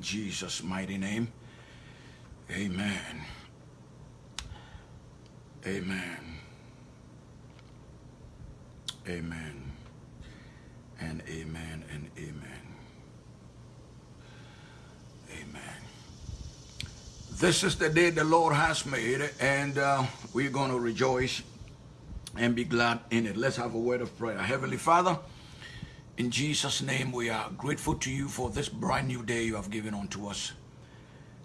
Jesus' mighty name. Amen. Amen. Amen. And amen and amen. Amen. This is the day the Lord has made, and uh, we're going to rejoice and be glad in it. Let's have a word of prayer. Heavenly Father, in Jesus' name, we are grateful to you for this brand new day you have given unto us.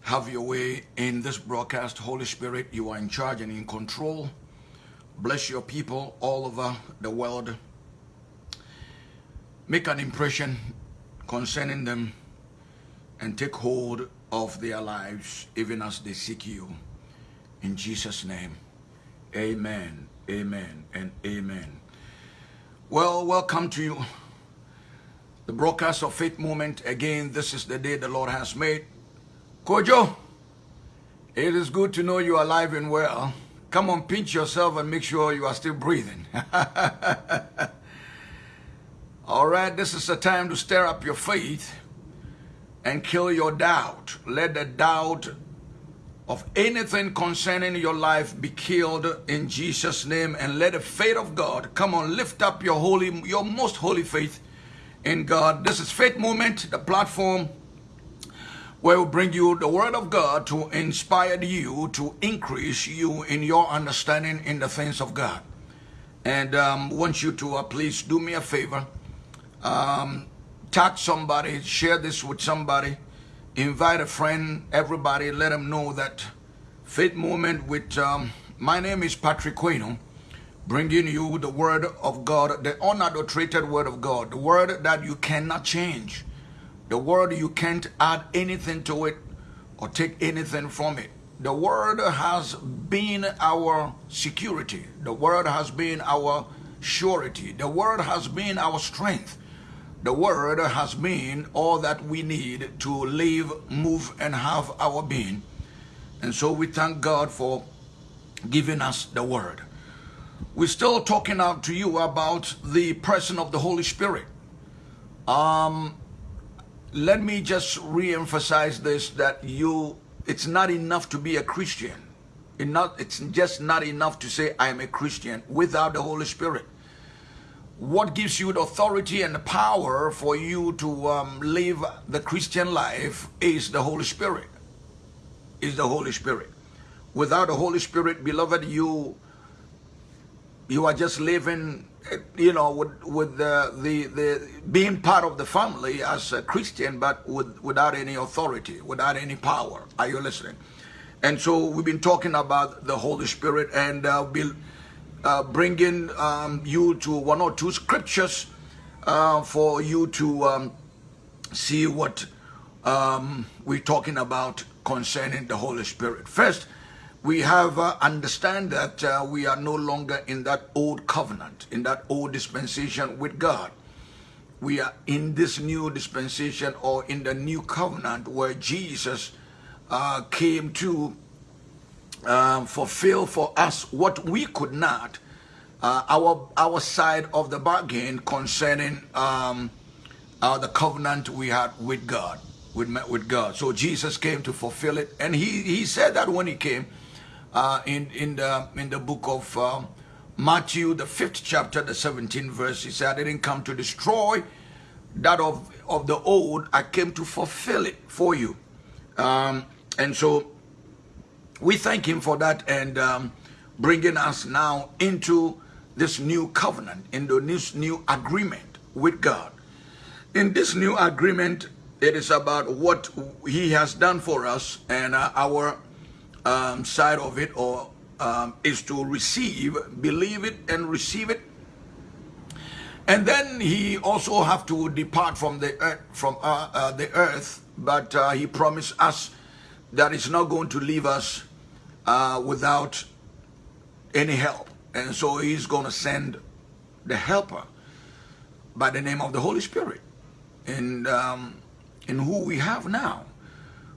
Have your way in this broadcast. Holy Spirit, you are in charge and in control. Bless your people all over the world. Make an impression concerning them and take hold of their lives even as they seek you. In Jesus' name, amen, amen, and amen. Well, welcome to you. The broadcast of Faith Moment. Again, this is the day the Lord has made. Kojo, it is good to know you are alive and well. Come on, pinch yourself and make sure you are still breathing. All right, this is the time to stir up your faith and kill your doubt. Let the doubt of anything concerning your life be killed in Jesus' name and let the faith of God come on, lift up your holy, your most holy faith in God. This is Faith Moment, the platform where we bring you the word of God to inspire you, to increase you in your understanding in the things of God. And um, want you to uh, please do me a favor. Um, tag somebody, share this with somebody, invite a friend, everybody, let them know that Faith Moment with, um, my name is Patrick Quino, bringing you the word of God, the unadulterated word of God, the word that you cannot change the word, you can't add anything to it or take anything from it. The word has been our security. The word has been our surety. The word has been our strength. The word has been all that we need to live, move, and have our being. And so we thank God for giving us the word. We're still talking out to you about the person of the Holy Spirit. Um, let me just re-emphasize this that you it's not enough to be a christian. It not it's just not enough to say i am a christian without the holy spirit. What gives you the authority and the power for you to um, live the christian life is the holy spirit. Is the holy spirit. Without the holy spirit beloved you you are just living you know, with, with the, the, the being part of the family as a Christian, but with, without any authority, without any power. Are you listening? And so we've been talking about the Holy Spirit and uh, be, uh, bringing um, you to one or two scriptures uh, for you to um, see what um, we're talking about concerning the Holy Spirit. First, we have uh, understand that uh, we are no longer in that old covenant, in that old dispensation with God. We are in this new dispensation or in the new covenant where Jesus uh, came to um, fulfill for us what we could not, uh, our our side of the bargain concerning um, uh, the covenant we had with God, with, with God. So Jesus came to fulfill it. And he, he said that when he came, uh, in in the in the book of um, Matthew, the fifth chapter, the 17th verse. He said, "I didn't come to destroy that of of the old. I came to fulfill it for you." Um, and so we thank Him for that and um, bringing us now into this new covenant, into this new agreement with God. In this new agreement, it is about what He has done for us and uh, our um, side of it or um, is to receive, believe it and receive it. And then he also have to depart from the earth, from uh, uh, the earth, but uh, he promised us that he's not going to leave us uh, without any help. And so he's going to send the helper by the name of the Holy Spirit and um, in who we have now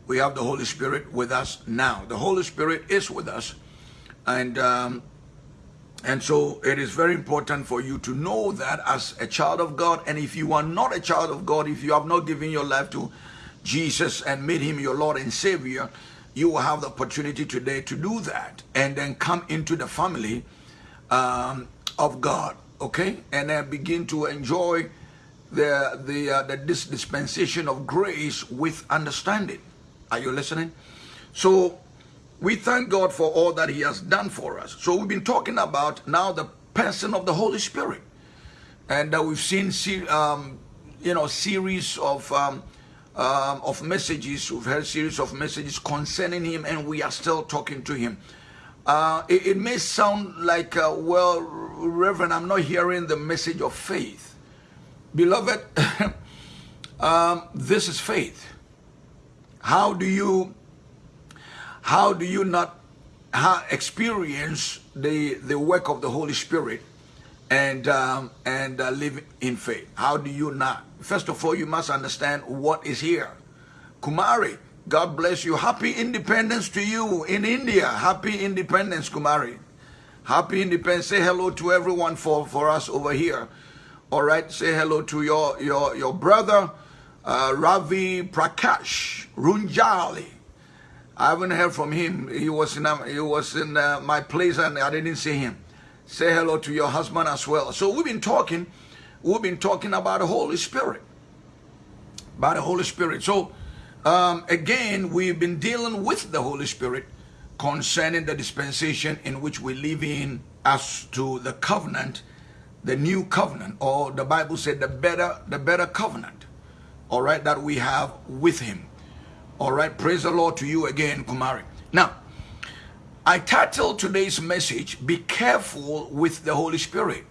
we have the Holy Spirit with us now. The Holy Spirit is with us. And um, and so it is very important for you to know that as a child of God. And if you are not a child of God, if you have not given your life to Jesus and made him your Lord and Savior, you will have the opportunity today to do that and then come into the family um, of God, okay? And then begin to enjoy the, the, uh, the dispensation of grace with understanding. Are you listening? So we thank God for all that he has done for us. So we've been talking about now the person of the Holy Spirit. And uh, we've seen, um, you know, series of um, um, of messages. We've heard series of messages concerning him, and we are still talking to him. Uh, it, it, may sound like, uh, well, Reverend, I'm not hearing the message of faith. Beloved, um, this is faith. How do you, how do you not experience the, the work of the Holy Spirit and, um, and uh, live in faith? How do you not? First of all, you must understand what is here. Kumari, God bless you. Happy independence to you in India. Happy independence, Kumari. Happy independence. Say hello to everyone for, for us over here. All right. Say hello to your, your, your brother, uh, Ravi Prakash Runjali. I haven't heard from him. He was in, uh, he was in uh, my place and I didn't see him. Say hello to your husband as well. So we've been talking we've been talking about the Holy Spirit. About the Holy Spirit. So, um, again, we've been dealing with the Holy Spirit concerning the dispensation in which we live in as to the covenant, the new covenant, or the Bible said the better, the better covenant, all right, that we have with him. All right, praise the Lord to you again, Kumari. Now, I titled today's message, Be Careful with the Holy Spirit.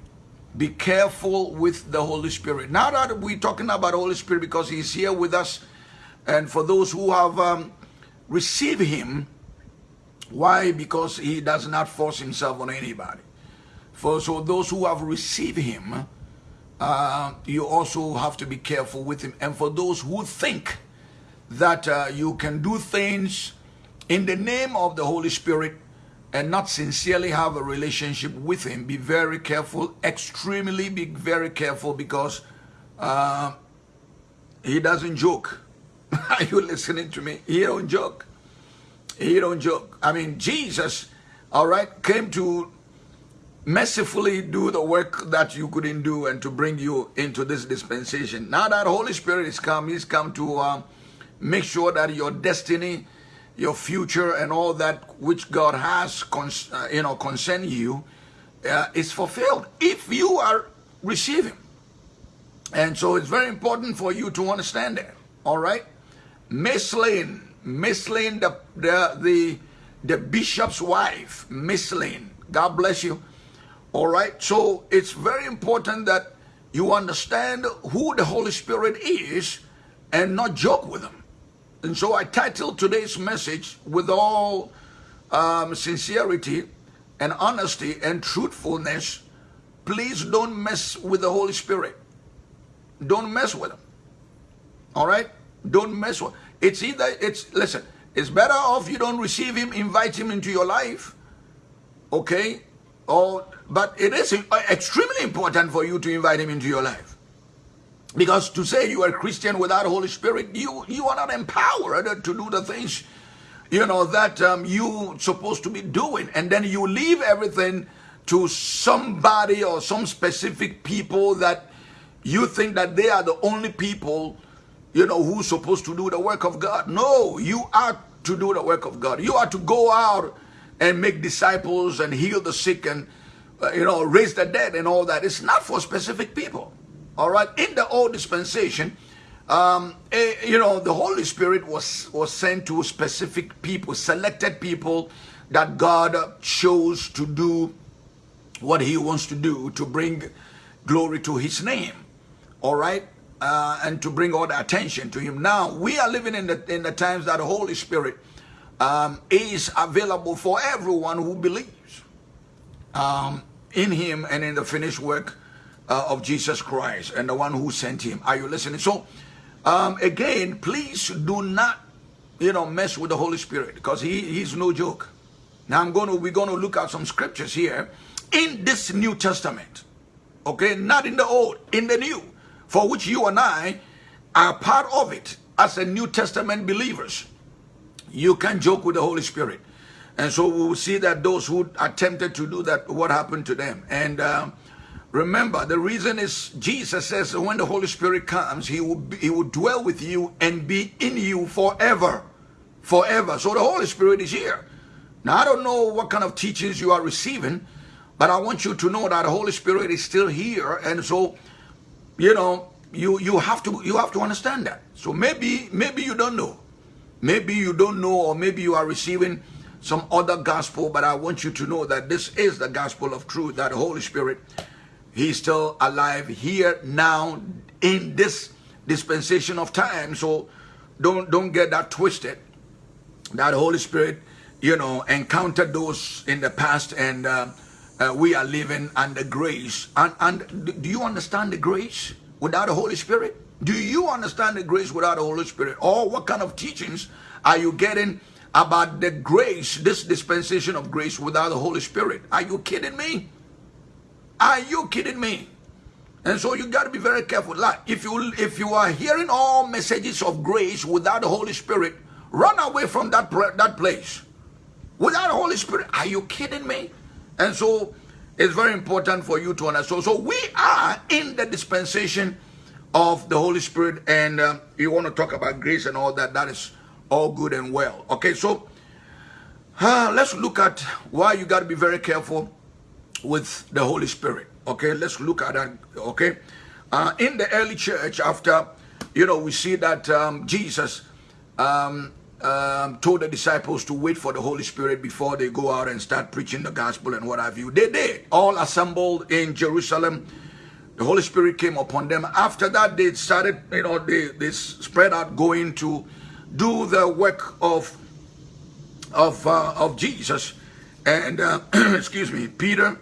Be careful with the Holy Spirit. Now that we're talking about Holy Spirit because He's here with us, and for those who have um, received Him, why? Because He does not force Himself on anybody. For so those who have received Him, uh, you also have to be careful with Him. And for those who think that uh, you can do things in the name of the Holy Spirit and not sincerely have a relationship with him, be very careful, extremely be very careful because uh, he doesn't joke. Are you listening to me? He don't joke. He don't joke. I mean, Jesus, all right, came to mercifully do the work that you couldn't do and to bring you into this dispensation. Now that Holy Spirit is come, he's come to uh, make sure that your destiny your future and all that which God has, uh, you know, concern you, uh, is fulfilled if you are receiving. And so it's very important for you to understand that. All right, Miss Lane, Miss Lane, the the the, the bishop's wife, Miss Lane. God bless you. All right, so it's very important that you understand who the Holy Spirit is and not joke with him. And so I titled today's message with all um, sincerity and honesty and truthfulness. Please don't mess with the Holy Spirit. Don't mess with him. All right? Don't mess with It's either, it's, listen, it's better off you don't receive him, invite him into your life. Okay? Or, but it is extremely important for you to invite him into your life. Because to say you are Christian without Holy Spirit, you, you are not empowered to do the things, you know, that um, you supposed to be doing. And then you leave everything to somebody or some specific people that you think that they are the only people, you know, who's supposed to do the work of God. No, you are to do the work of God. You are to go out and make disciples and heal the sick and, uh, you know, raise the dead and all that. It's not for specific people. All right, in the old dispensation, um, eh, you know, the Holy Spirit was was sent to specific people, selected people that God chose to do what He wants to do to bring glory to His name. All right, uh, and to bring all the attention to Him. Now we are living in the in the times that the Holy Spirit um, is available for everyone who believes um, in Him and in the finished work uh, of Jesus Christ and the one who sent him. Are you listening? So, um, again, please do not, you know, mess with the Holy Spirit because he, he's no joke. Now, I'm going to, we're going to look at some scriptures here in this New Testament. Okay, not in the old, in the new, for which you and I are part of it. as a New Testament believers, you can joke with the Holy Spirit. And so we will see that those who attempted to do that, what happened to them. And uh, remember, the reason is Jesus says when the Holy Spirit comes, he will, be, he will dwell with you and be in you forever. Forever. So the Holy Spirit is here. Now, I don't know what kind of teachings you are receiving, but I want you to know that the Holy Spirit is still here. And so, you know, you, you have to you have to understand that. So maybe maybe you don't know. Maybe you don't know, or maybe you are receiving some other gospel, but I want you to know that this is the gospel of truth, that Holy Spirit, He's still alive here now in this dispensation of time. So don't don't get that twisted. That Holy Spirit, you know, encountered those in the past and uh, uh, we are living under grace. And, and do you understand the grace without the Holy Spirit? Do you understand the grace without the Holy Spirit? Or what kind of teachings are you getting about the grace, this dispensation of grace without the Holy Spirit? Are you kidding me? Are you kidding me? And so you got to be very careful. Like if you if you are hearing all messages of grace without the Holy Spirit, run away from that that place. Without the Holy Spirit, are you kidding me? And so it's very important for you to understand. So, so we are in the dispensation of the Holy Spirit, and um, you want to talk about grace and all that. That is all good and well. Okay, so uh, let's look at why you got to be very careful with the Holy Spirit. Okay, let's look at that. Okay, uh, in the early church, after you know, we see that um, Jesus um, um, told the disciples to wait for the Holy Spirit before they go out and start preaching the gospel and what have you. They did. All assembled in Jerusalem. The Holy Spirit came upon them. After that, they started, you know, they, they spread out going to do the work of of uh, of Jesus. And uh, excuse me, Peter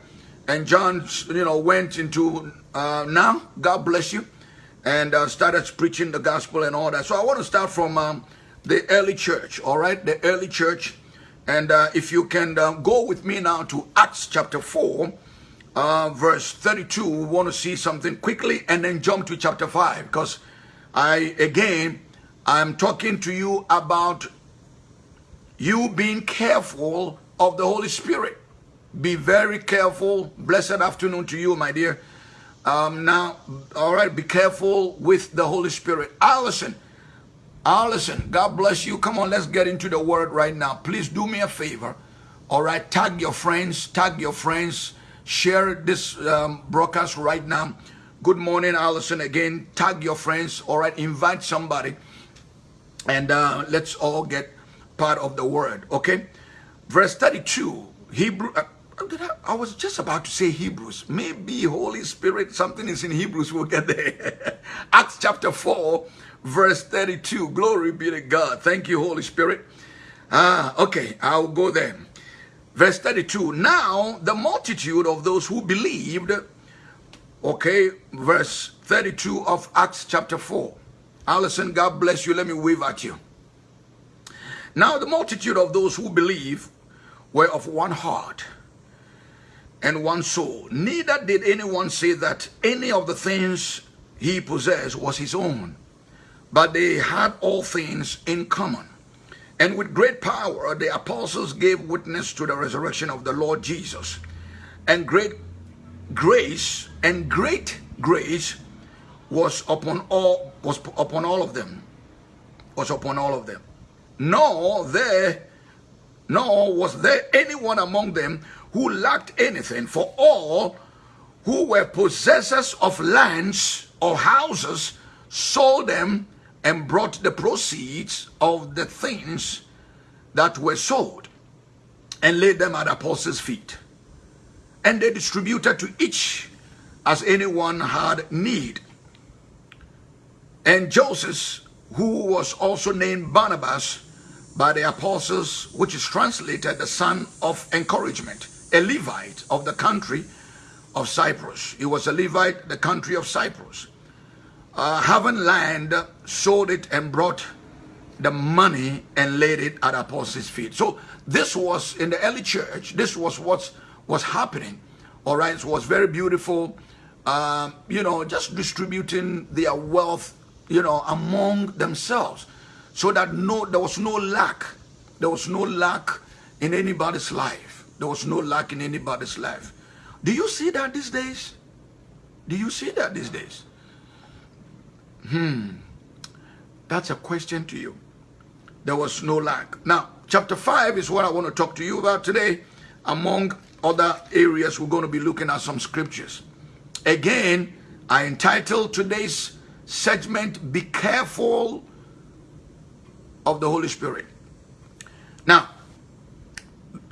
and John, you know, went into uh, now. God bless you, and uh, started preaching the gospel and all that. So I want to start from um, the early church. All right, the early church, and uh, if you can uh, go with me now to Acts chapter four. verse 32 we want to see something quickly and then jump to chapter 5 because I again I'm talking to you about you being careful of the Holy Spirit. Be very careful. Blessed afternoon to you, my dear. Um, now, all right, be careful with the Holy Spirit. Allison, Allison, God bless you. Come on, let's get into the word right now. Please do me a favor. All right, tag your friends, tag your friends, share this um, broadcast right now. Good morning, Allison. Again, tag your friends. All right, invite somebody and uh, let's all get part of the word okay verse 32 hebrew uh, I was just about to say Hebrews. Maybe Holy Spirit, something is in Hebrews. We'll get there. Acts chapter 4, verse 32. Glory be to God. Thank you, Holy Spirit. Ah, okay, I'll go there. Verse 32. Now, the multitude of those who believed, okay, verse 32 of Acts chapter 4. Allison, God bless you. Let me wave at you. Now the multitude of those who believe were of one heart and one soul. Neither did anyone say that any of the things he possessed was his own, but they had all things in common. And with great power, the apostles gave witness to the resurrection of the Lord Jesus. And great grace and great grace was upon all was upon all of them. Was upon all of them. Nor there nor was there anyone among them who lacked anything for all who were possessors of lands or houses sold them and brought the proceeds of the things that were sold and laid them at apostles feet. And they distributed to each as anyone had need and Joseph, who was also named Barnabas by the apostles, which is translated the son of encouragement, a Levite of the country of Cyprus. He was a Levite, the country of Cyprus. Uh, having land, sold it and brought the money and laid it at apostles' feet. So this was in the early church. This was what was happening. All right, so it was very beautiful. Uh, you know, just distributing their wealth you know, among themselves so that no, there was no lack. There was no lack in anybody's life. There was no lack in anybody's life. Do you see that these days? Do you see that these days? Hmm. That's a question to you. There was no lack. Now, chapter 5 is what I want to talk to you about today. Among other areas, we're going to be looking at some scriptures. Again, I entitled today's segment, Be Careful of the Holy Spirit. Now,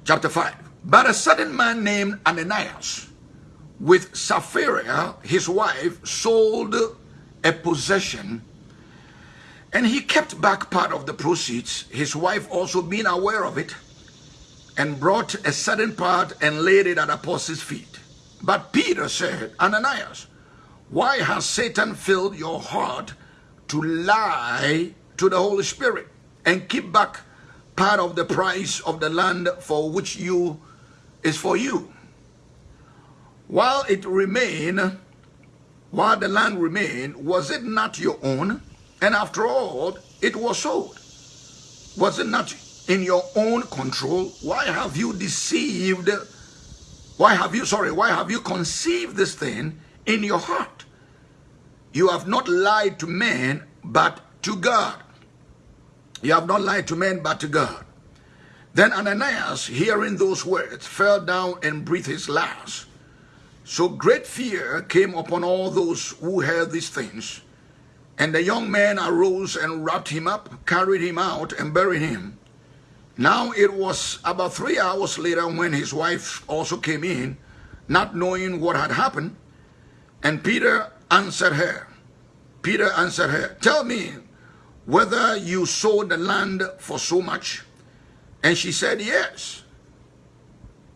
chapter 5. But a certain man named Ananias, with Sapphira, his wife, sold a possession and he kept back part of the proceeds, his wife also being aware of it, and brought a certain part and laid it at apostles' feet. But Peter said, Ananias, why has Satan filled your heart to lie to the Holy Spirit and keep back part of the price of the land for which you is for you? While it remained, while the land remained, was it not your own? And after all, it was sold. Was it not in your own control? Why have you deceived? Why have you, sorry, why have you conceived this thing in your heart? You have not lied to men, but to God. You have not lied to men, but to God. Then Ananias, hearing those words, fell down and breathed his last. So great fear came upon all those who heard these things. And the young man arose and wrapped him up, carried him out, and buried him. Now it was about three hours later when his wife also came in, not knowing what had happened. And Peter answered her. Peter answered her, Tell me whether you sold the land for so much. And she said, Yes,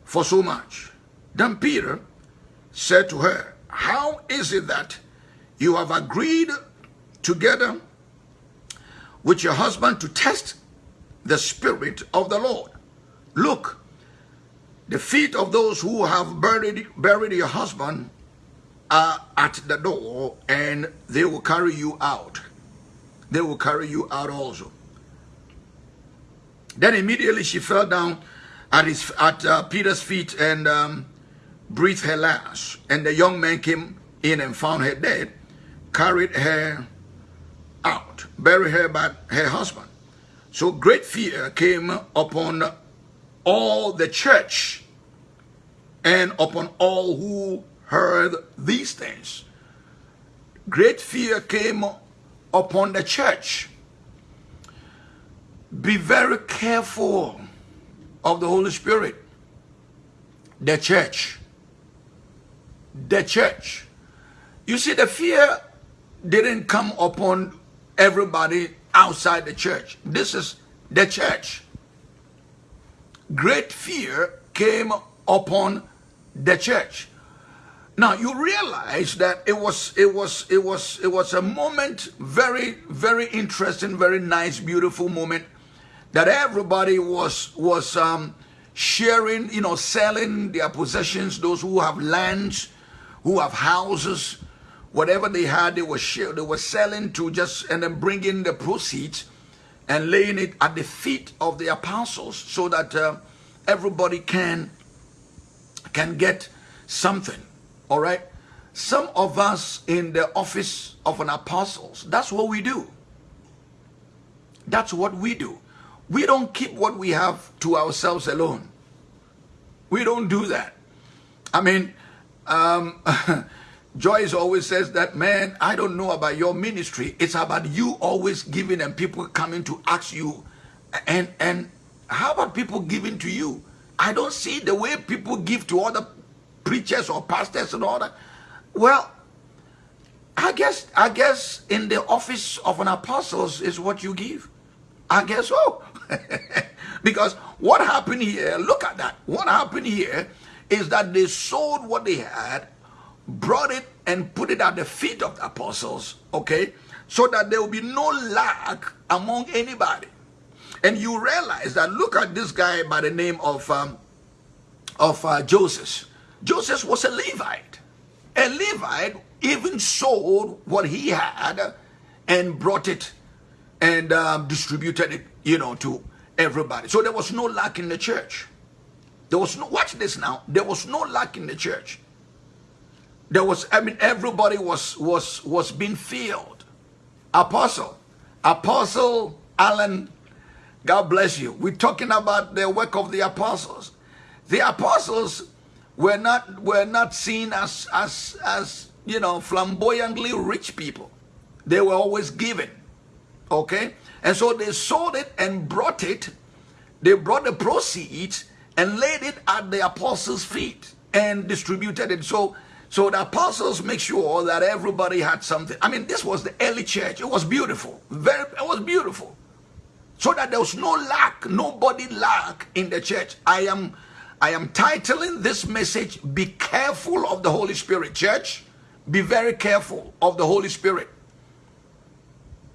for so much. Then Peter said to her, How is it that you have agreed together with your husband to test the Spirit of the Lord. Look, the feet of those who have buried, buried your husband are at the door and they will carry you out. They will carry you out also. Then immediately she fell down at, his, at uh, Peter's feet and um, breathed her last. And the young man came in and found her dead, carried her out, buried her by her husband. So great fear came upon all the church and upon all who heard these things. Great fear came upon the church. Be very careful of the Holy Spirit. The church. The church. You see, the fear didn't come upon everybody outside the church. This is the church. Great fear came upon the church. Now you realize that it was it was it was it was a moment very very interesting, very nice, beautiful moment that everybody was was um, sharing, you know, selling their possessions. Those who have lands, who have houses, whatever they had, they were share, they were selling to just and then bringing the proceeds and laying it at the feet of the apostles so that uh, everybody can can get something. All right. Some of us in the office of an apostles, that's what we do. That's what we do. We don't keep what we have to ourselves alone. We don't do that. I mean, um, Joyce always says that, man, I don't know about your ministry. It's about you always giving and people coming to ask you. And, and how about people giving to you? I don't see the way people give to other preachers or pastors and all that. Well, I guess, I guess in the office of an apostle is what you give. I guess so. because what happened here, look at that. What happened here is that they sold what they had brought it and put it at the feet of the apostles, okay? So that there will be no lack among anybody. And you realize that look at this guy by the name of um, of uh, Joseph. Joseph was a Levite. A Levite even sold what he had and brought it and um, distributed it, you know, to everybody. So there was no lack in the church. There was no, watch this now, there was no lack in the church. There was, I mean, everybody was, was, was being filled. Apostle, Apostle Alan, God bless you. We're talking about the work of the apostles. The apostles were not, were not seen as, as, as, you know, flamboyantly rich people. They were always given. Okay? And so they sold it and brought it. They brought the proceeds and laid it at the apostles' feet and distributed it. So, so the apostles make sure that everybody had something. I mean, this was the early church. It was beautiful. Very, it was beautiful. So that there was no lack, nobody lack in the church. I am, I am titling this message, Be Careful of the Holy Spirit. Church, be very careful of the Holy Spirit.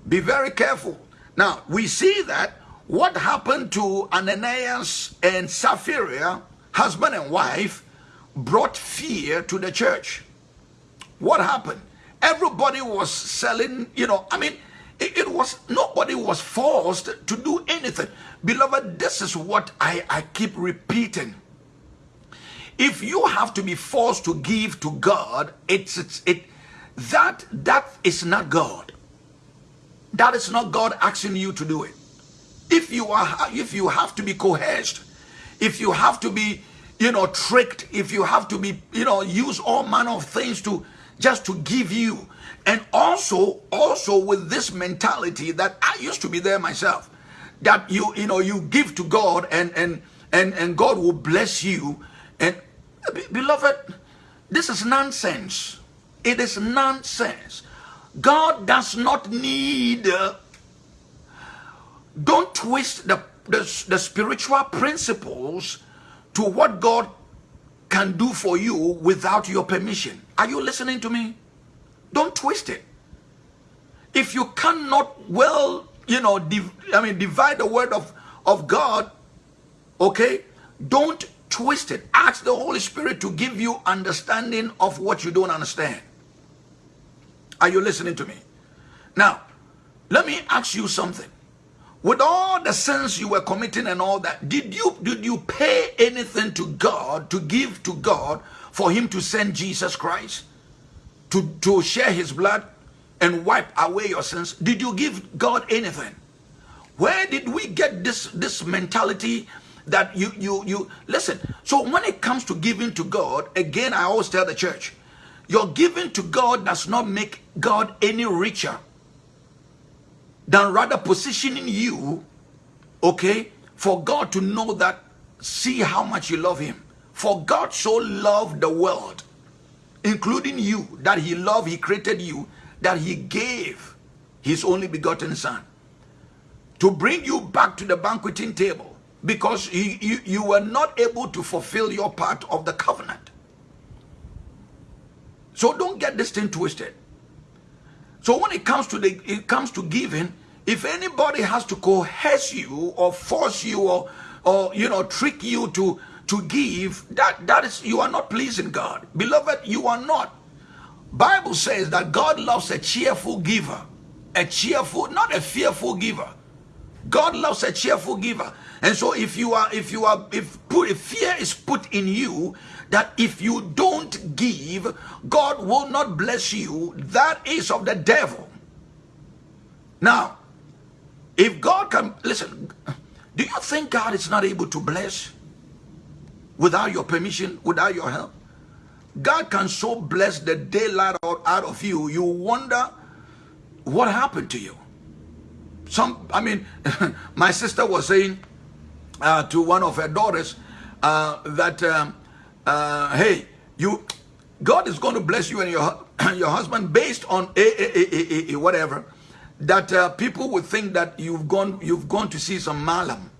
Be very careful. Now, we see that what happened to Ananias and Sapphira, husband and wife, brought fear to the church. What happened? Everybody was selling, you know, I mean, it, it, was, nobody was forced to do anything. Beloved, this is what I, I keep repeating. If you have to be forced to give to God, it's, it's it that that is not God. That is not God asking you to do it. If you are, if you have to be coerced, if you have to be, you know, tricked, if you have to be, you know, use all manner of things to just to give you, and also, also with this mentality that I used to be there myself, that you, you know, you give to God and and and and God will bless you. And beloved, this is nonsense. It is nonsense. God does not need, uh, don't twist the, the, the spiritual principles to what God can do for you without your permission. Are you listening to me? Don't twist it. If you cannot well, you know, I mean, divide the word of, of God, okay, don't twist it. Ask the Holy Spirit to give you understanding of what you don't understand. Are you listening to me? Now, let me ask you something. With all the sins you were committing and all that, did you did you pay anything to God to give to God for him to send Jesus Christ to, to share his blood and wipe away your sins? Did you give God anything? Where did we get this this mentality that you you you listen? So when it comes to giving to God, again I always tell the church, your giving to God does not make God any richer than rather positioning you, okay, for God to know that, see how much you love Him. For God so loved the world, including you, that He loved, He created you, that He gave His only begotten Son to bring you back to the banqueting table because he, you, you were not able to fulfill your part of the covenant. So don't get this thing twisted. So when it comes to the it comes to giving, if anybody has to coerce you or force you or or you know trick you to to give, that that is you are not pleasing God. Beloved, you are not. Bible says that God loves a cheerful giver. A cheerful, not a fearful giver. God loves a cheerful giver. And so if you are, if you are, if put, if fear is put in you that if you don't give, God will not bless you, that is of the devil. Now, if God can, listen, do you think God is not able to bless without your permission, without your help? God can so bless the daylight out of you, you wonder what happened to you. Some, I mean, my sister was saying uh, to one of her daughters uh, that, um, uh, hey, you, God is going to bless you and your your husband based on a, a, a, a whatever. That uh, people would think that you've gone you've gone to see some malam.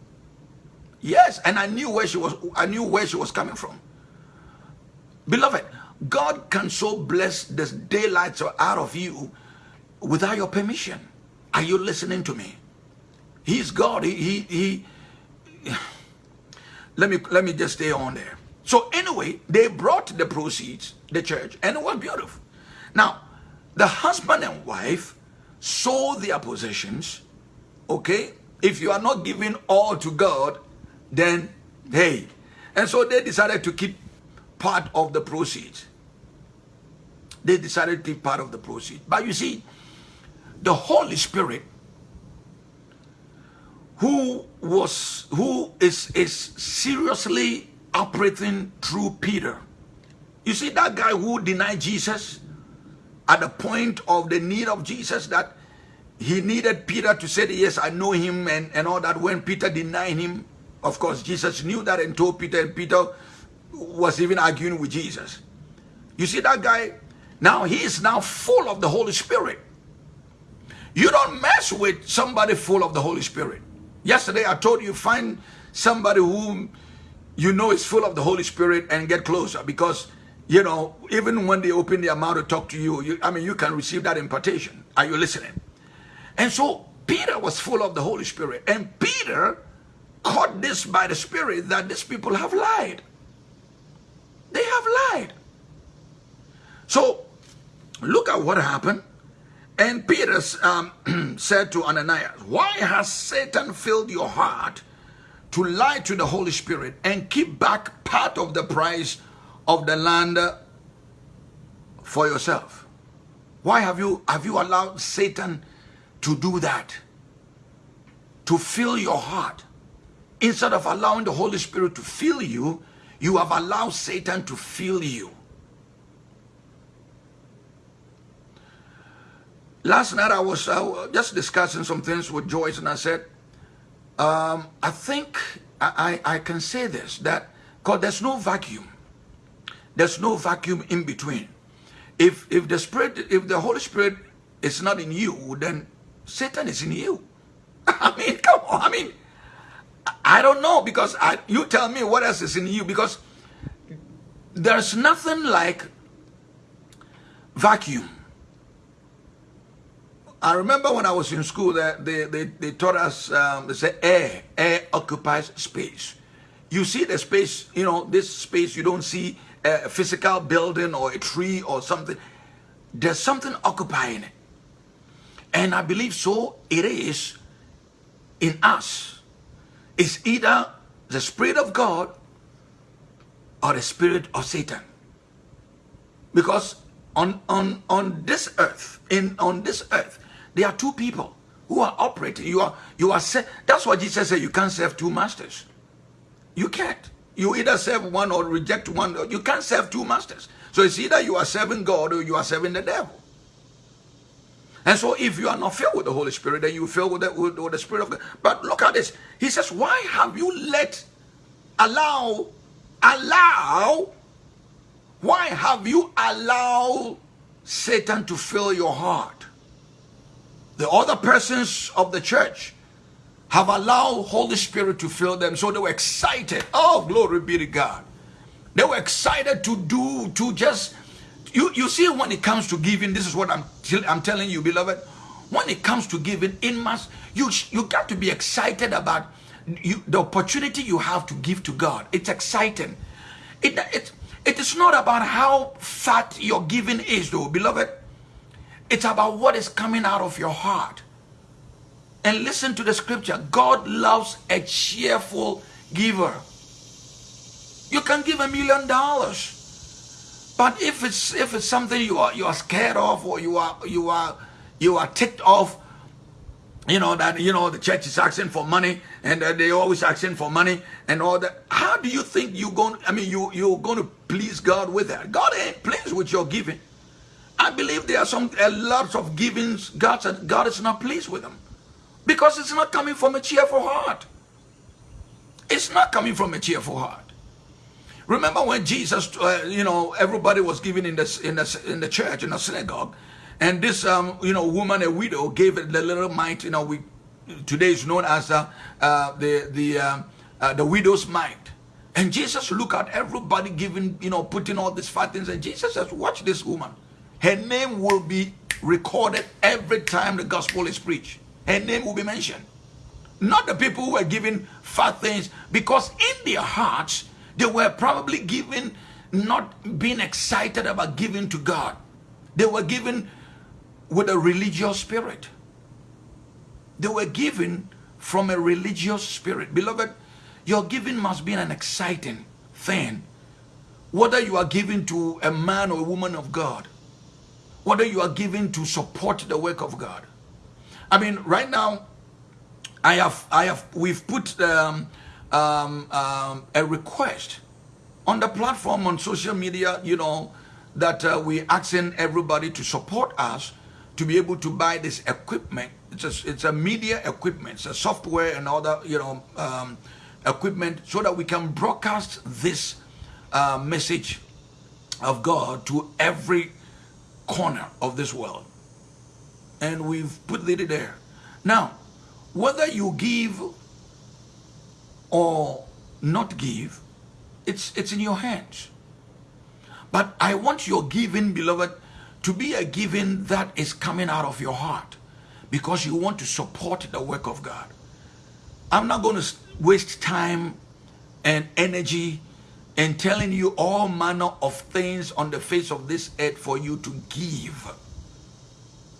Yes, and I knew where she was. I knew where she was coming from. Beloved, God can so bless the daylights out of you without your permission. Are you listening to me? He's God. He, he, he, let me, let me just stay on there. So anyway, they brought the proceeds, the church, and it was beautiful. Now, the husband and wife sold their possessions, okay? If you are not giving all to God, then hey. And so they decided to keep part of the proceeds. They decided to keep part of the proceeds. But you see, the Holy Spirit, who was who is is seriously operating through Peter. You see that guy who denied Jesus at the point of the need of Jesus that he needed Peter to say, yes, I know him and, and all that. When Peter denied him, of course, Jesus knew that and told Peter, and Peter was even arguing with Jesus. You see that guy? Now he is now full of the Holy Spirit. You don't mess with somebody full of the Holy Spirit. Yesterday I told you, find somebody whom you know is full of the Holy Spirit and get closer because, you know, even when they open their mouth to talk to you, you I mean, you can receive that impartation. Are you listening? And so Peter was full of the Holy Spirit. And Peter caught this by the Spirit that these people have lied. They have lied. So look at what happened. And Peter um, said to Ananias, Why has Satan filled your heart to lie to the Holy Spirit and keep back part of the price of the land for yourself? Why have you have you allowed Satan to do that? To fill your heart. Instead of allowing the Holy Spirit to fill you, you have allowed Satan to fill you. Last night I was uh, just discussing some things with Joyce and I said, um, I think I, I, I can say this, that because there's no vacuum. There's no vacuum in between. If, if the Spirit, if the Holy Spirit is not in you, then Satan is in you. I mean, come on. I mean, I don't know because I, you tell me what else is in you because there's nothing like vacuum. I remember when I was in school that they, they, they taught us, um, they said air, air occupies space. You see the space, you know, this space, you don't see a physical building or a tree or something. There's something occupying it. And I believe so it is in us. It's either the Spirit of God or the Spirit of Satan. Because on, on, on this earth, in on this earth, there are two people who are operating. You are, you are, that's what Jesus said, you can't serve two masters. You can't. You either serve one or reject one. You can't serve two masters. So it's either you are serving God or you are serving the devil. And so if you are not filled with the Holy Spirit, then you fill with the, with, with the Spirit of God. But look at this. He says, why have you let, allow, allow, why have you allowed Satan to fill your heart? The other persons of the church have allowed Holy Spirit to fill them. So they were excited. Oh, glory be to God. They were excited to do, to just you, you see, when it comes to giving, this is what I'm, I'm telling you, beloved. When it comes to giving, in mass, you, you got to be excited about you, the opportunity you have to give to God. It's exciting. It, it, it is not about how fat your giving is, though, beloved. It's about what is coming out of your heart. And listen to the scripture. God loves a cheerful giver. You can give a million dollars. But if it's if it's something you are you are scared of or you are you are you are ticked off, you know that you know the church is asking for money and uh, they always asking for money and all that. How do you think you going? I mean, you you're going to please God with that? God ain't pleased with your giving. I believe there are some a lot of givings God said God is not pleased with them because it's not coming from a cheerful heart. It's not coming from a cheerful heart. Remember when Jesus, uh, you know, everybody was giving in the, in the, in the church, in the synagogue, and this, um, you know, woman, a widow, gave the little mite, you know, we, today is known as uh, uh, the, the, um, uh, the widow's mite. And Jesus looked at everybody giving, you know, putting all these fat things, and Jesus says, watch this woman. Her name will be recorded every time the gospel is preached. Her name will be mentioned. Not the people who were giving fat things, because in their hearts, they were probably given, not being excited about giving to God. They were given with a religious spirit. They were given from a religious spirit. Beloved, your giving must be an exciting thing. Whether you are giving to a man or a woman of God, whether you are giving to support the work of God. I mean, right now, I have, I have, we've put um, um, um, a request on the platform on social media, you know, that uh, we're asking everybody to support us to be able to buy this equipment. It's a, it's a media equipment, it's a software and other, you know, um, equipment so that we can broadcast this uh, message of God to every corner of this world. And we've put it there. Now, whether you give or not give, it's, it's in your hands. But I want your giving, beloved, to be a giving that is coming out of your heart because you want to support the work of God. I'm not going to waste time and energy in telling you all manner of things on the face of this earth for you to give.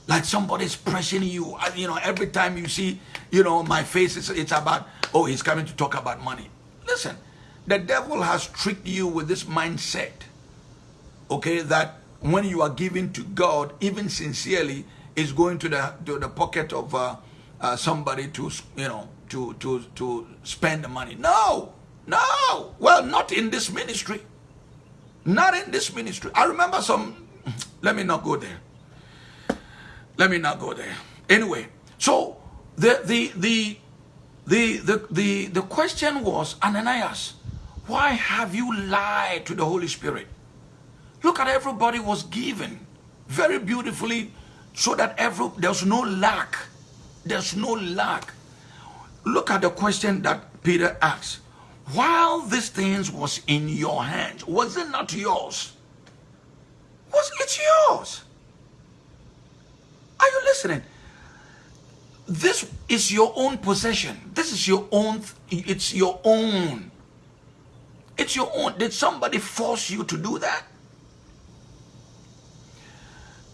Like somebody's pressing you. You know, every time you see, you know, my face, it's, it's about, oh, he's coming to talk about money. Listen, the devil has tricked you with this mindset, okay, that when you are giving to God, even sincerely, is going to the to the pocket of uh, uh, somebody to you know to to to spend the money. No, no. Well, not in this ministry. Not in this ministry. I remember some. Let me not go there. Let me not go there. Anyway, so the the the the the the, the question was Ananias, why have you lied to the Holy Spirit? Look at everybody was given very beautifully so that every there's no lack. There's no lack. Look at the question that Peter asked. While these things was in your hands, was it not yours? Was it yours? Are you listening? This is your own possession. This is your own, it's your own. It's your own. Did somebody force you to do that?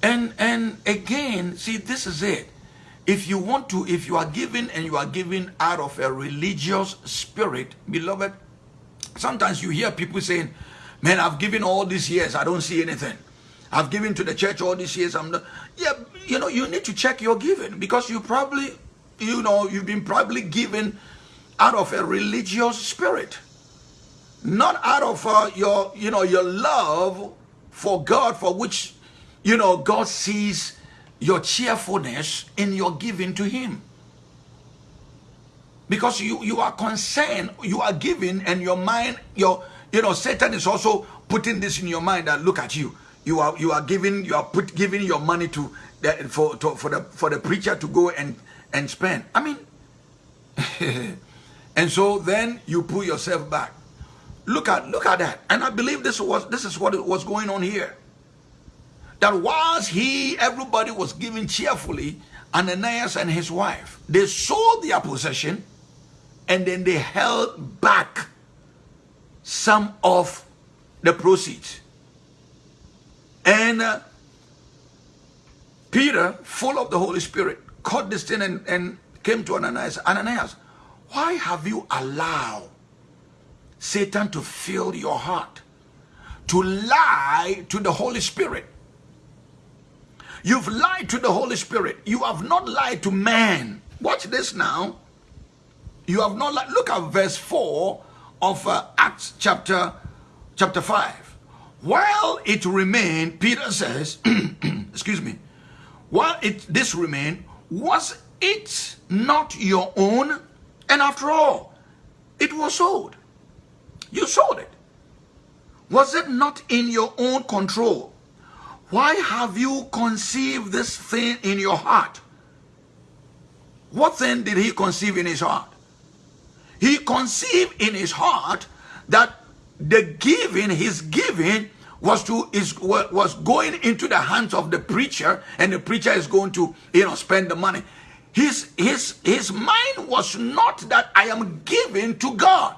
And and again, see, this is it. If you want to, if you are giving and you are giving out of a religious spirit, beloved, sometimes you hear people saying, Man, I've given all these years, I don't see anything. I've given to the church all these years. I'm not. Yeah, you know, you need to check your giving because you probably, you know, you've been probably given out of a religious spirit, not out of uh, your, you know, your love for God, for which you know, God sees your cheerfulness in your giving to Him. Because you, you are concerned, you are giving, and your mind, your you know, Satan is also putting this in your mind that look at you. You are you are giving you are put giving your money to the, for to, for the for the preacher to go and and spend. I mean, and so then you pull yourself back. Look at look at that, and I believe this was this is what was going on here that whilst he, everybody was giving cheerfully, Ananias and his wife, they sold their possession and then they held back some of the proceeds. And uh, Peter, full of the Holy Spirit, caught this thing and, and came to Ananias. Ananias, why have you allowed Satan to fill your heart to lie to the Holy Spirit? You've lied to the Holy Spirit. You have not lied to man. Watch this now. You have not lied. Look at verse 4 of uh, Acts chapter, chapter 5. While it remained, Peter says, excuse me, while it this remained, was it not your own? And after all, it was sold. You sold it. Was it not in your own control? Why have you conceived this thing in your heart? What thing did he conceive in his heart? He conceived in his heart that the giving, his giving, was to is was going into the hands of the preacher, and the preacher is going to you know spend the money. His his his mind was not that I am giving to God.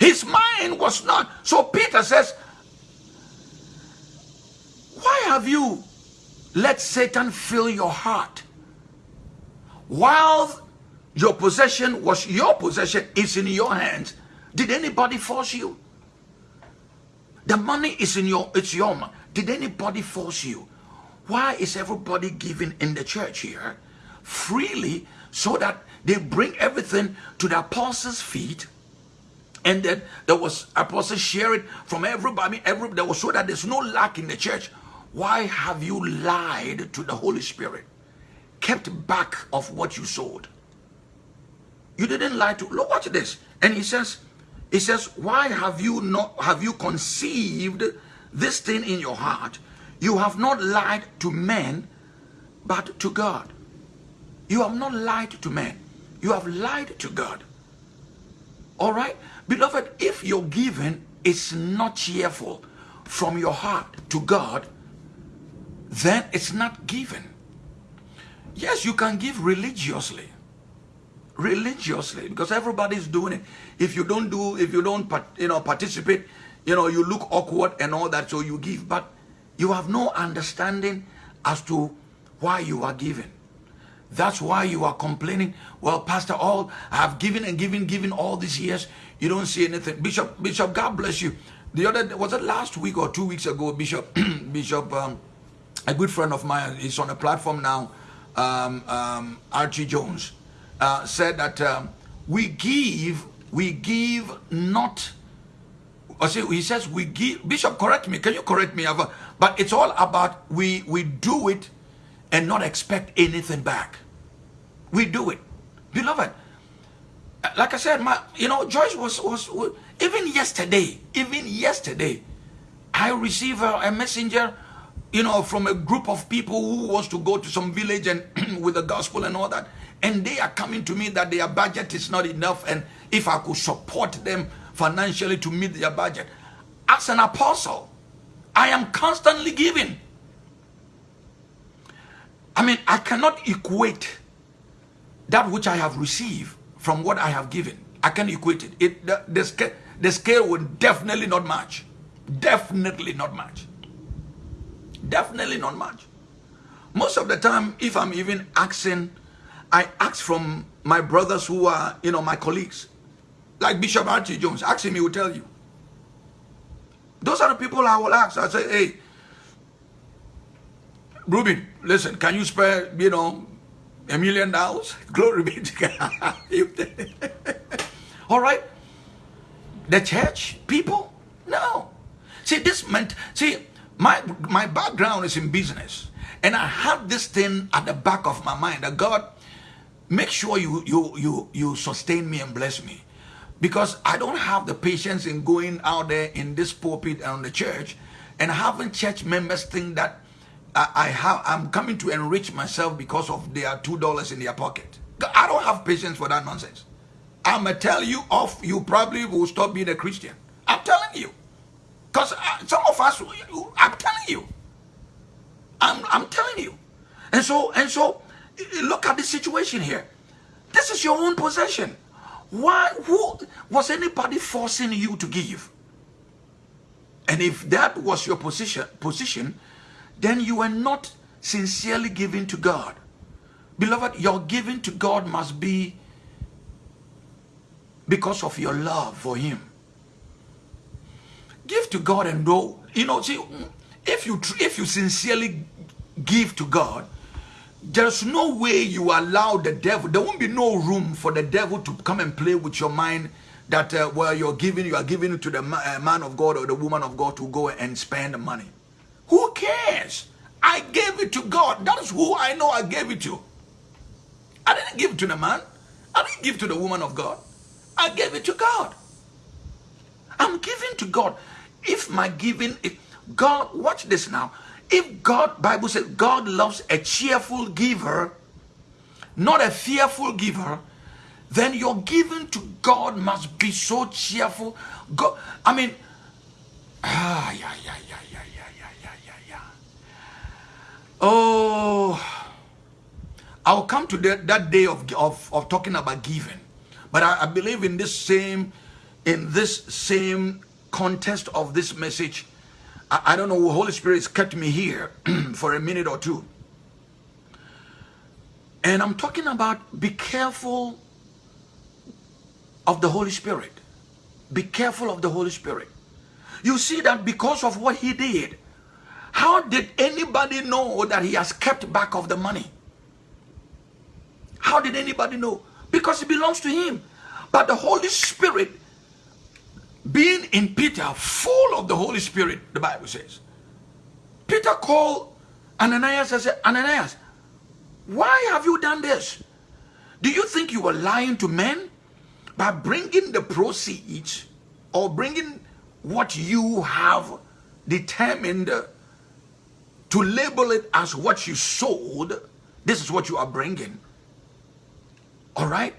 His mind was not. So Peter says, Why have you let Satan fill your heart? While your possession was your possession, is in your hands. Did anybody force you? The money is in your, it's your money. Did anybody force you? Why is everybody giving in the church here freely so that they bring everything to the apostles' feet and then there was apostles sharing from everybody, every there was so that there's no lack in the church. Why have you lied to the Holy Spirit? Kept back of what you sold. You didn't lie to look watch this. And he says, he says, why have you not have you conceived this thing in your heart? You have not lied to men, but to God. You have not lied to men. You have lied to God. All right? Beloved, if your giving is not cheerful from your heart to God, then it's not given. Yes, you can give religiously. Religiously, because everybody's doing it. If you don't do, if you don't, you know, participate, you know, you look awkward and all that, so you give. But you have no understanding as to why you are giving. That's why you are complaining. Well, Pastor, all I have given and given, given all these years. You don't see anything. Bishop, Bishop, God bless you. The other was it last week or two weeks ago, Bishop, Bishop, um, a good friend of mine, is on a platform now, um, um, Archie Jones, uh, said that um, we give, we give not. Or see, he says we give. Bishop, correct me. Can you correct me? But it's all about we we do it and not expect anything back. We do it, beloved like I said, my you know, Joyce was was, was even yesterday, even yesterday, I received a, a, messenger, you know, from a group of people who wants to go to some village and with the gospel and all that, and they are coming to me that their budget is not enough, and if I could support them financially to meet their budget, as an apostle, I am constantly giving. I mean, I cannot equate that which I have received from what I have given. I can equate it. it the, the, scale, the scale will definitely not match. Definitely not match. Definitely not much. Most of the time, if I'm even asking, I ask from my brothers who are, you know, my colleagues. Like Bishop Archie Jones, ask him, he will tell you. Those are the people I will ask. I say, hey, Ruben, listen, can you spare, you know, a million dollars. Glory be to God. All right. The church people? No. See, this meant, see, my, my background is in business. And I have this thing at the back of my mind that God, make sure you, you, you, you sustain me and bless me. Because I don't have the patience in going out there in this pulpit and the church and having church members think that I, I have I'm coming to enrich myself because of their two dollars in their pocket. I don't have patience for that nonsense. I'm gonna tell you off. You probably will stop being a Christian. I'm telling you, because uh, some of us, I'm telling you, I'm I'm telling you, and so and so, look at the situation here. This is your own possession. Why? Who was anybody forcing you to give? And if that was your position, position, then you are not sincerely giving to God. Beloved, your giving to God must be because of your love for Him. Give to God and know, you know, see, if you if you sincerely give to God, there's no way you allow the devil. There won't be no room for the devil to come and play with your mind. That uh, where you're giving, you are giving it to the uh, man of God or the woman of God to go and spend the money. Who cares? I gave it to God. That is who I know I gave it to. I didn't give it to the man. I didn't give it to the woman of God. I gave it to God. I'm giving to God. If my giving, if God, watch this now. If God, Bible says God loves a cheerful giver, not a fearful giver, then your giving to God must be so cheerful. God, I mean, ah, yeah, yeah, yeah, yeah. Oh, I'll come to that, that day of, of, of talking about giving. But I, I believe in this same, in this same context of this message, I, I don't know, Holy Spirit has kept me here for a minute or two. And I'm talking about be careful of the Holy Spirit. Be careful of the Holy Spirit. You see that because of what he did, how did anybody know that he has kept back of the money? How did anybody know? Because it belongs to him. But the Holy Spirit, being in Peter, full of the Holy Spirit, the Bible says, Peter called Ananias and said, Ananias, why have you done this? Do you think you were lying to men by bringing the proceeds or bringing what you have determined to label it as what you sold? This is what you are bringing. All right?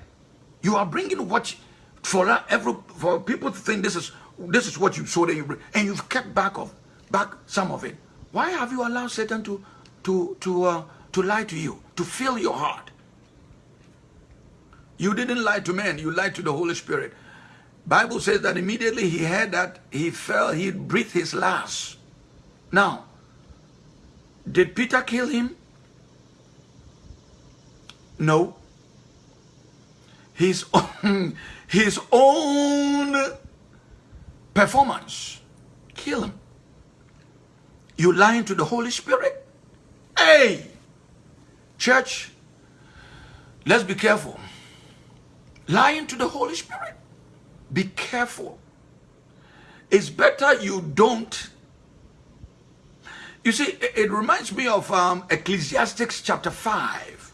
You are bringing what for every for people to think this is this is what you sold and, you and you've kept back of back some of it. Why have you allowed Satan to to to uh, to lie to you, to fill your heart? You didn't lie to men, you lied to the Holy Spirit. Bible says that immediately he heard that, he fell, he breathed his last. Now, did Peter kill him? No own, his own performance. Kill him. You lying to the Holy Spirit? Hey! Church, let's be careful. Lying to the Holy Spirit. Be careful. It's better you don't. You see, it, reminds me of um, Ecclesiastics chapter 5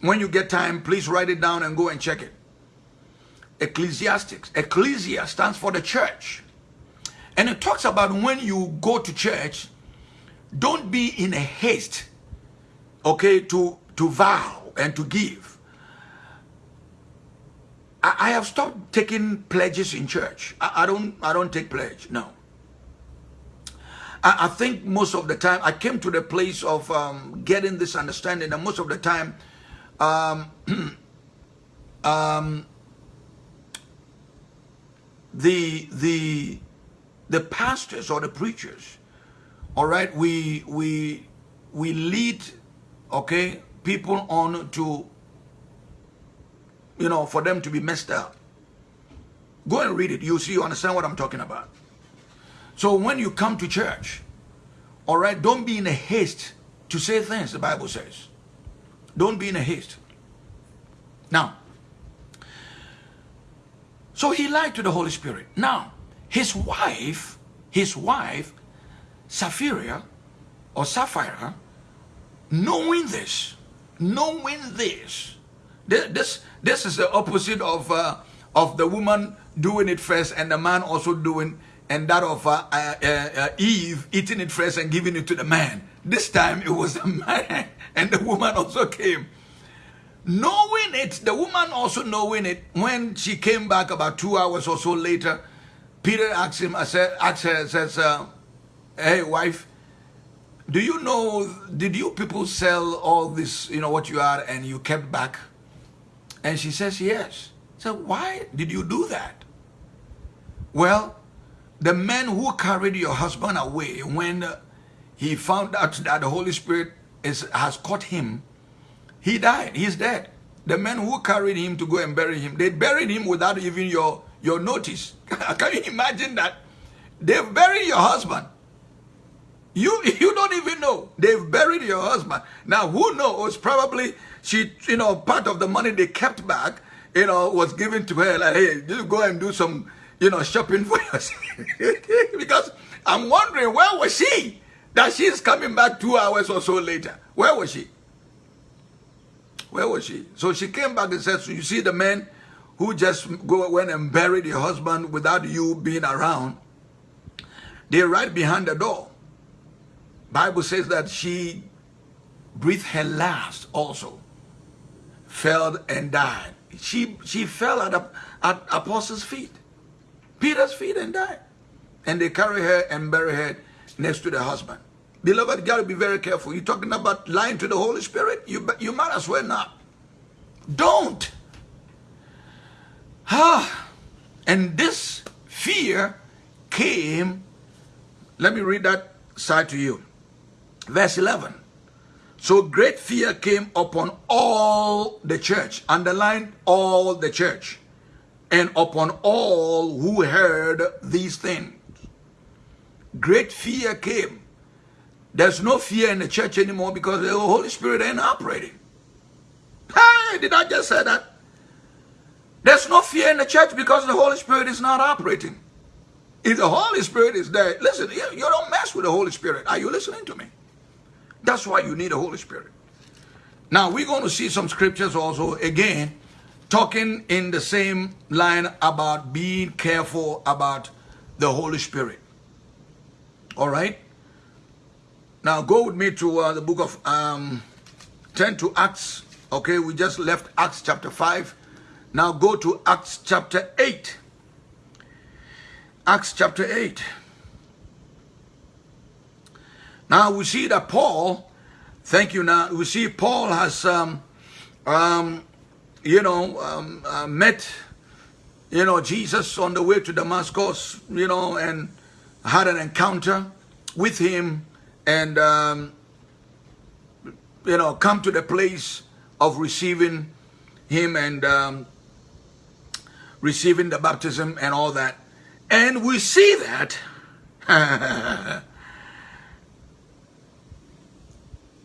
when you get time, please write it down and go and check it. Ecclesiastics. Ecclesia stands for the church. And it talks about when you go to church, don't be in a haste, okay, to, to vow and to give. I, I have stopped taking pledges in church. I, I, don't I don't take pledge, no. I, I, think most of the time, I came to the place of um, getting this understanding and most of the time, um, um, the the the pastors or the preachers, all right, we we we lead, okay, people on to, you know, for them to be messed up. Go and read it. You see, you understand what I'm talking about. So when you come to church, all right, don't be in a haste to say things, the Bible says. Don't be in a haste. Now, so he lied to the Holy Spirit. Now, his wife, his wife, Sapphira or Sapphira, knowing this, knowing this, this, this is the opposite of, uh, of the woman doing it first and the man also doing and that of uh, uh, uh, Eve eating it first and giving it to the man. This time it was the man and the woman also came. Knowing it, the woman also knowing it, when she came back about two hours or so later, Peter asked him, I said, asked her, says, uh, hey wife, do you know, did you people sell all this, you know, what you are and you kept back? And she says, yes. So why did you do that? Well, the man who carried your husband away when he found out that the Holy Spirit is, has caught him, he died. He's dead. The men who carried him to go and bury him, they buried him without even your, your notice. Can you imagine that? They've buried your husband. You, you don't even know. They've buried your husband. Now, who knows? Probably she, you know, part of the money they kept back, you know, was given to her. Like, hey, you go and do some you know, shopping for yourself. because I'm wondering, where was she? That she's coming back two hours or so later. Where was she? Where was she? So she came back and said, so you see the man who just go went and buried your husband without you being around. They're right behind the door. Bible says that she breathed her last also. Fell and died. She she fell at, at apostles' feet. Peter's feet and died. And they carry her and bury her next to the husband. Beloved, to be very careful. You're talking about lying to the Holy Spirit? You, you might as well not. Don't. Ah. And this fear came Let me read that side to you. Verse 11. So great fear came upon all the church, underline all the church, and upon all who heard these things. Great fear came. There's no fear in the church anymore because the Holy Spirit ain't operating. Hey, did I just say that? There's no fear in the church because the Holy Spirit is not operating. If the Holy Spirit is there, listen, you, you don't mess with the Holy Spirit. Are you listening to me? That's why you need the Holy Spirit. Now, we're going to see some scriptures also, again, talking in the same line about being careful about the Holy Spirit. All right? Now, go with me to uh, the book of, um, turn to Acts. Okay, we just left Acts chapter 5. Now go to Acts chapter 8. Acts chapter 8. Now we see that Paul, thank you now, we see Paul has, um, um, you know, um, uh, met, you know, Jesus on the way to Damascus, you know, and had an encounter with him and, um, you know, come to the place of receiving him and um, receiving the baptism and all that. And we see that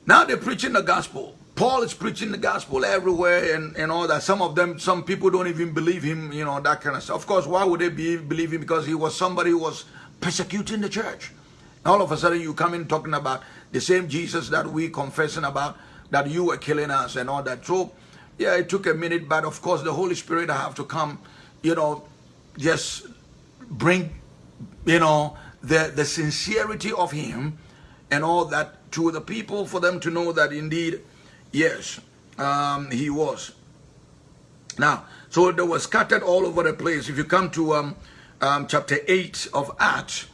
now they're preaching the gospel. Paul is preaching the gospel everywhere and, and all that. Some of them, some people don't even believe him, you know, that kind of stuff. Of course, why would they be, believe him? Because he was somebody who was persecuting the church. All of a sudden, you come in talking about the same Jesus that we confessing about, that you were killing us and all that. So, yeah, it took a minute, but of course, the Holy Spirit have to come you know, just bring, you know, the, the sincerity of him and all that to the people for them to know that indeed, yes, um, he was. Now, so they were scattered all over the place. If you come to um, um, chapter 8 of Acts,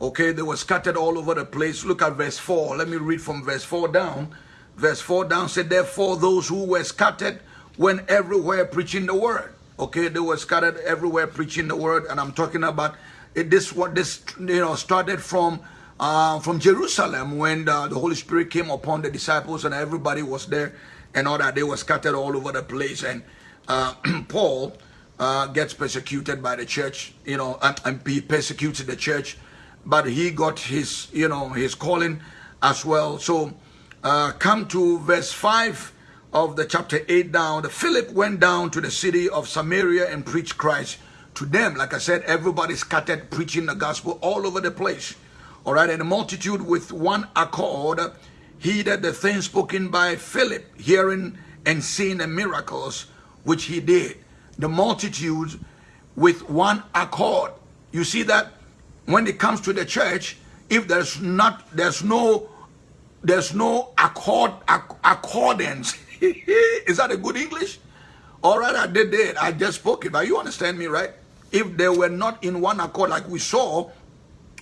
okay, they were scattered all over the place. Look at verse 4. Let me read from verse 4 down. Verse 4 down said, Therefore those who were scattered went everywhere preaching the word. Okay, they were scattered everywhere preaching the word, and I'm talking about it, this. What this you know started from uh, from Jerusalem when the, the, Holy Spirit came upon the disciples and everybody was there, and all that. They were scattered all over the place, and uh, Paul uh, gets persecuted by the church. You know, and, and he persecuted the church, but he got his you know his calling as well. So uh, come to verse five of the chapter 8 down, the Philip went down to the city of Samaria and preached Christ to them. Like I said, everybody scattered preaching the gospel all over the place. All right, and the multitude with one accord heeded the things spoken by Philip, hearing and seeing the miracles which he did. The multitude with one accord. You see that when it comes to the church, if there's not, there's no, there's no accord, accordance Is that a good English? All right, I did it. I just spoke it, but you understand me, right? If they were not in one accord, like we saw,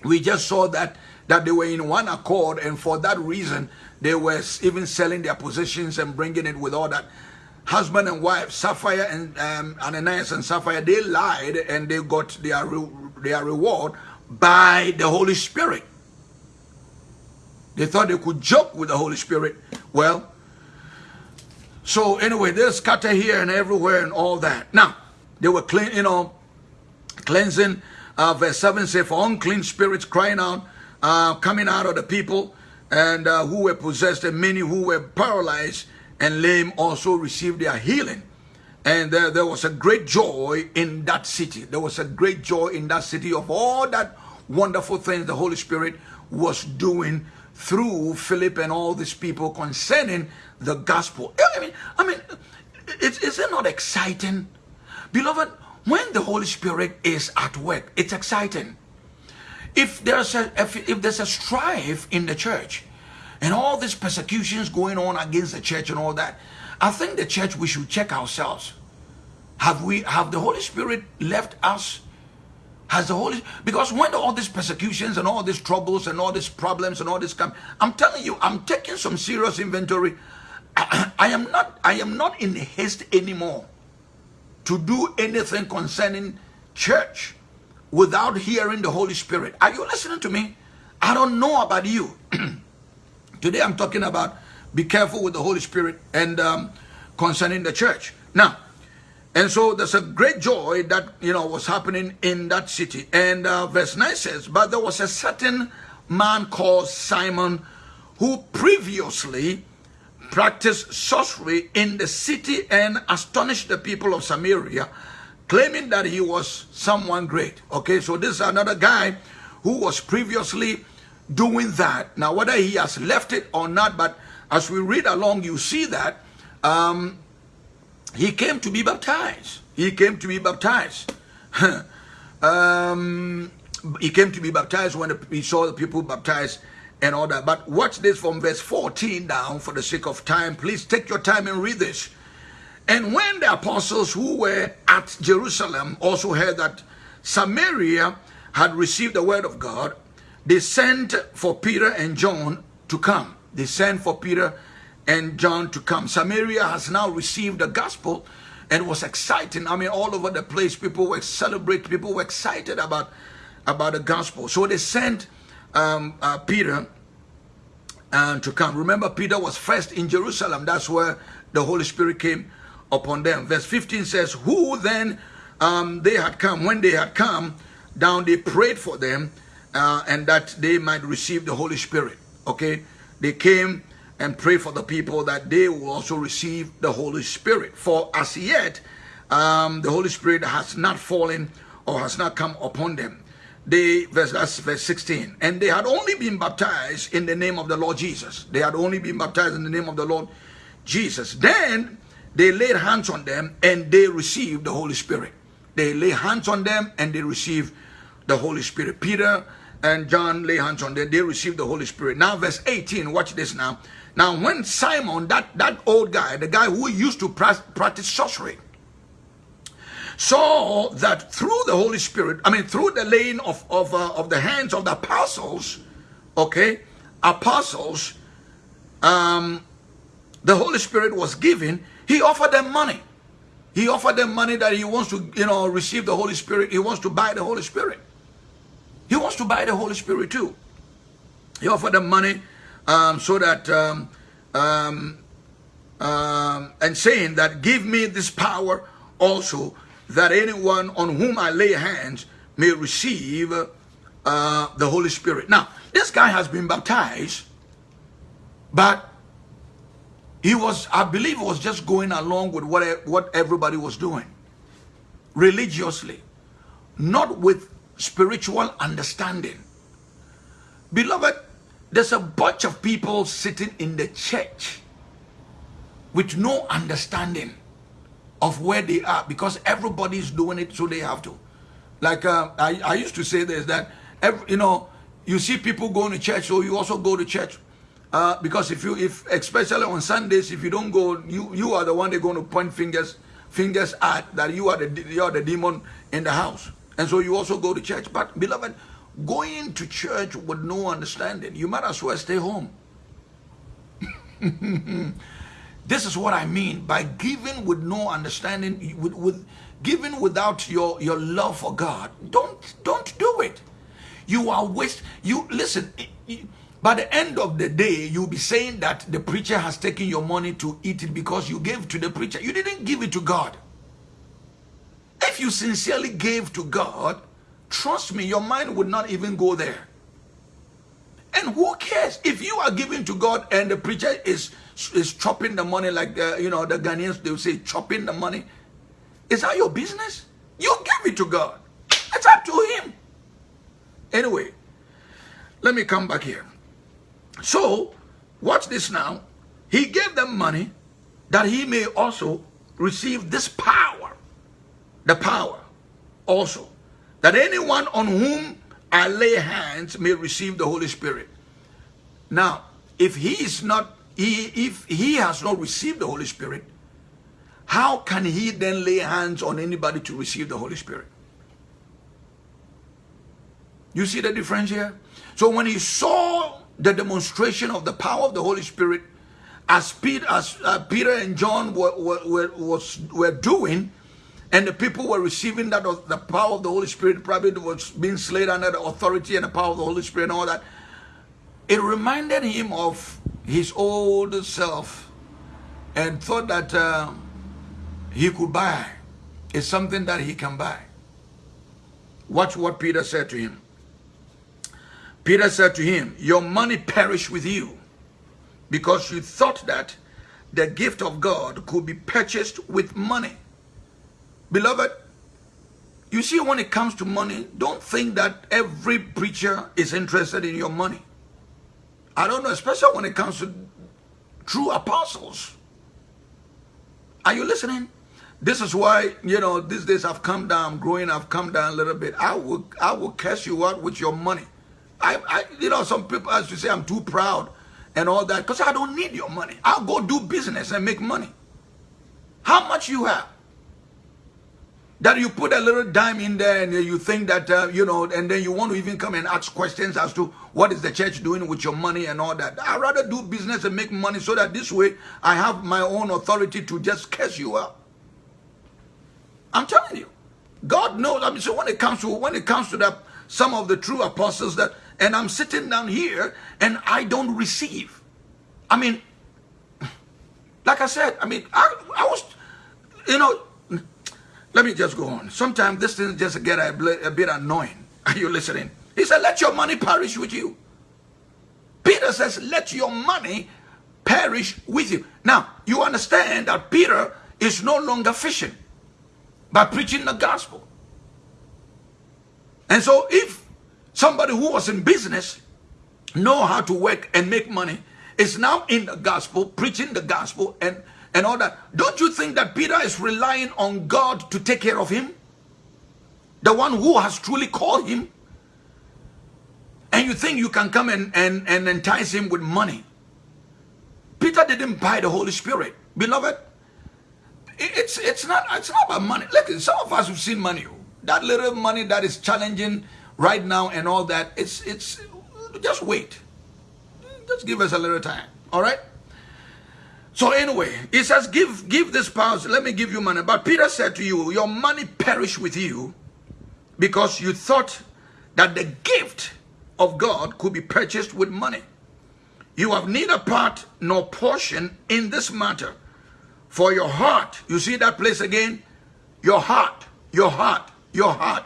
we just saw that that they were in one accord, and for that reason, they were even selling their positions and bringing it with all that. Husband and wife, Sapphira and um, Ananias and Sapphira, they lied and they got their, re their reward by the Holy Spirit. They thought they could joke with the Holy Spirit. Well, so anyway, they scatter here and everywhere and all that. Now, they were clean, you know, cleansing. Uh, verse 7 says, for unclean spirits crying out, uh, coming out of the people, and uh, who were possessed, and many who were paralyzed and lame also received their healing. And there, there was a great joy in that city. There was a great joy in that city of all that wonderful things the Holy Spirit was doing through Philip and all these people concerning the gospel. I mean, I mean, it's, is it not exciting? Beloved, when the Holy Spirit is at work, it's exciting. If there's a if, if there's a strife in the church and all these persecutions going on against the church and all that, I think the church we should check ourselves. Have we have the Holy Spirit left us? Has the Holy because when all these persecutions and all these troubles and all these problems and all this come, I'm telling you, I'm taking some serious inventory I, am not I am not in haste anymore to do anything concerning church without hearing the Holy Spirit. Are you listening to me? I don't know about you. Today I'm talking about be careful with the Holy Spirit and um, concerning the church. Now, and so there's a great joy that, you know, was happening in that city. And uh, verse 9 says, But there was a certain man called Simon who previously practiced sorcery in the city and astonished the people of Samaria, claiming that he was someone great. Okay, so this is another guy who was previously doing that. Now, whether he has left it or not, but as we read along, you see that um, he came to be baptized. He came to be baptized. um, he came to be baptized when he saw the people baptized and all that. But watch this from verse 14 down for the sake of time. Please take your time and read this. And when the apostles who were at Jerusalem also heard that Samaria had received the word of God, they sent for Peter and John to come. They sent for Peter and John to come. Samaria has now received the gospel and was exciting. I mean, all over the place, people were celebrating, people were excited about, about the gospel. So they sent um, uh, Peter uh, to come. Remember, Peter was first in Jerusalem. That's where the Holy Spirit came upon them. Verse 15 says, Who then um, they had come, when they had come down, they prayed for them uh, and that they might receive the Holy Spirit. Okay? They came and prayed for the people that they will also receive the Holy Spirit. For as yet, um, the Holy Spirit has not fallen or has not come upon them. They, verse, that's verse 16. And they had only been baptized in the name of the Lord Jesus. They had only been baptized in the name of the Lord Jesus. Then they laid hands on them and they received the Holy Spirit. They lay hands on them and they received the Holy Spirit. Peter and John lay hands on them, they received the Holy Spirit. Now, verse 18, watch this now. Now, when Simon, that, that old guy, the guy who used to practice sorcery, saw that through the Holy Spirit, I mean, through the laying of, of, uh, of the hands of the apostles, okay, apostles, um, the Holy Spirit was given, he offered them money. He offered them money that he wants to, you know, receive the Holy Spirit. He wants to buy the Holy Spirit. He wants to buy the Holy Spirit too. He offered them money um, so that, um, um, um, and saying that, give me this power also, that anyone on whom I lay hands may receive uh, the Holy Spirit. Now, this guy has been baptized, but he was, I believe, was just going along with what, what everybody was doing religiously, not with spiritual understanding. Beloved, there's a bunch of people sitting in the church with no understanding of where they are because everybody's doing it so they have to. Like uh, I, I used to say this, that, every, you know, you see people going to church, so you also go to church. Uh, because if you, if especially on Sundays, if you don't go, you you are the one they're going to point fingers fingers at that you are the you are the demon in the house. And so you also go to church. But beloved, going to church with no understanding, you might as well stay home. this is what I mean by giving with no understanding, with, with giving without your, your love for God. Don't don't do it. You are waste. You listen. By the end of the day, you'll be saying that the preacher has taken your money to eat it because you gave to the preacher. You didn't give it to God. If you sincerely gave to God, trust me, your mind would not even go there. And who cares if you are giving to God and the preacher is is chopping the money like you know the Ghanaians they say chopping the money? Is that your business? You give it to God. It's up to Him. Anyway, let me come back here. So, watch this now. He gave them money that he may also receive this power the power also that anyone on whom I lay hands may receive the Holy Spirit. Now, if he is not, he, if he has not received the Holy Spirit, how can he then lay hands on anybody to receive the Holy Spirit? You see the difference here? So when he saw the demonstration of the power of the Holy Spirit, as Peter, as, uh, Peter and John were, were, were, was, were doing, and the people were receiving that the power of the Holy Spirit, probably was being slain under the authority and the power of the Holy Spirit and all that. it reminded him of his old self and thought that uh, he could buy. It's something that he can buy. Watch what Peter said to him. Peter said to him, Your money perish with you because you thought that the gift of God could be purchased with money. Beloved, you see, when it comes to money, don't think that every preacher is interested in your money. I don't know, especially when it comes to true apostles. Are you listening? This is why, you know, these days I've come down, growing, I've come down a little bit. I will, I will cash you out with your money. I, I you know, some people, as you say, I'm too proud and all that because I don't need your money. I'll go do business and make money. How much you have? That you put a little dime in there and you think that, uh, you know, and then you want to even come and ask questions as to what is the church doing with your money and all that. I'd rather do business and make money so that this way I have my own authority to just curse you out. I'm telling you. God knows. I mean, so when it comes to when it comes to that, some of the true apostles that and I'm sitting down here and I don't receive. I mean, like I said, I mean, I, I was, you know, let me just go on. Sometimes this thing just get a, a bit annoying. Are you listening? He said, let your money perish with you. Peter says, let your money perish with you. Now, you understand that Peter is no longer fishing by preaching the gospel. And so if Somebody who was in business, know how to work and make money, is now in the gospel, preaching the gospel and, and all that. Don't you think that Peter is relying on God to take care of him? The one who has truly called him? And you think you can come and, and, and entice him with money? Peter didn't buy the Holy Spirit. Beloved, it's, it's, not, it's not about money. Look, some of us have seen money. That little money that is challenging right now and all that. It's it's just wait. Just give us a little time. All right. So anyway, he says, give give this power. Let me give you money. But Peter said to you, your money perish with you because you thought that the gift of God could be purchased with money. You have neither part nor portion in this matter. For your heart, you see that place again? Your heart, your heart, your heart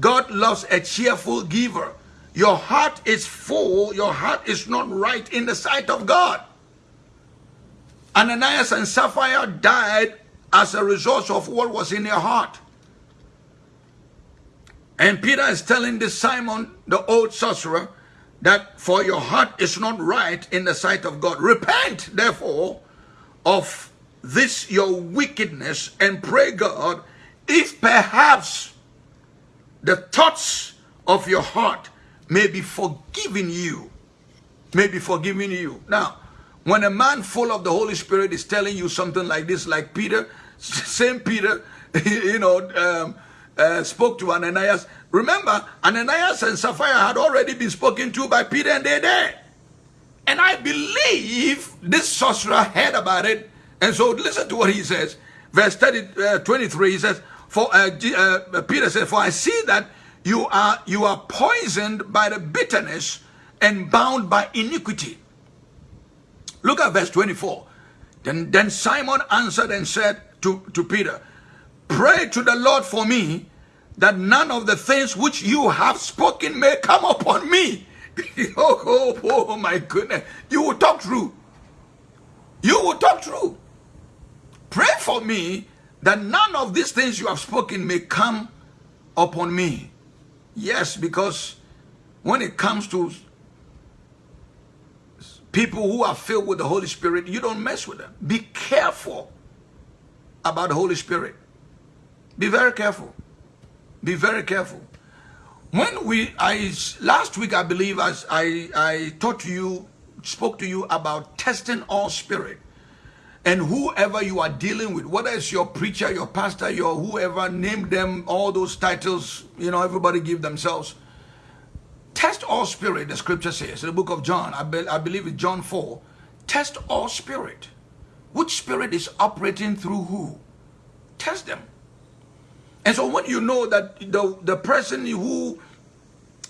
God loves a cheerful giver. Your heart is full, your heart is not right in the sight of God. Ananias and Sapphira died as a result of what was in their heart. And Peter is telling this Simon, the old sorcerer, that for your heart is not right in the sight of God. Repent, therefore, of this your wickedness and pray God if perhaps the thoughts of your heart may be forgiven you. May be forgiven you. Now, when a man full of the Holy Spirit is telling you something like this, like Peter, same Peter, you know, um, uh, spoke to Ananias. Remember, Ananias and Sapphira had already been spoken to by Peter and they're there. And I believe this sorcerer heard about it. And so listen to what he says. Verse 30, uh, 23, he says, for uh, uh, Peter said, For I see that you are you are poisoned by the bitterness and bound by iniquity. Look at verse 24. Then, then Simon answered and said to, to Peter, Pray to the Lord for me that none of the things which you have spoken may come upon me. oh, oh, oh, my goodness. You will talk true. You will talk true. Pray for me that none of these things you have spoken may come upon me. Yes, because when it comes to people who are filled with the Holy Spirit, you don't mess with them. Be careful about the Holy Spirit. Be very careful. Be very careful. When we, I last week I believe as I I taught to you, spoke to you about testing all spirit. And whoever you are dealing with, whether it's your preacher, your pastor, your whoever, name them all those titles, you know, everybody give themselves. All spirit, the scripture says, in the book of John, I, be, I believe it's John 4. Test all spirit. Which spirit is operating through who? Test them. And so when you know that the, the person who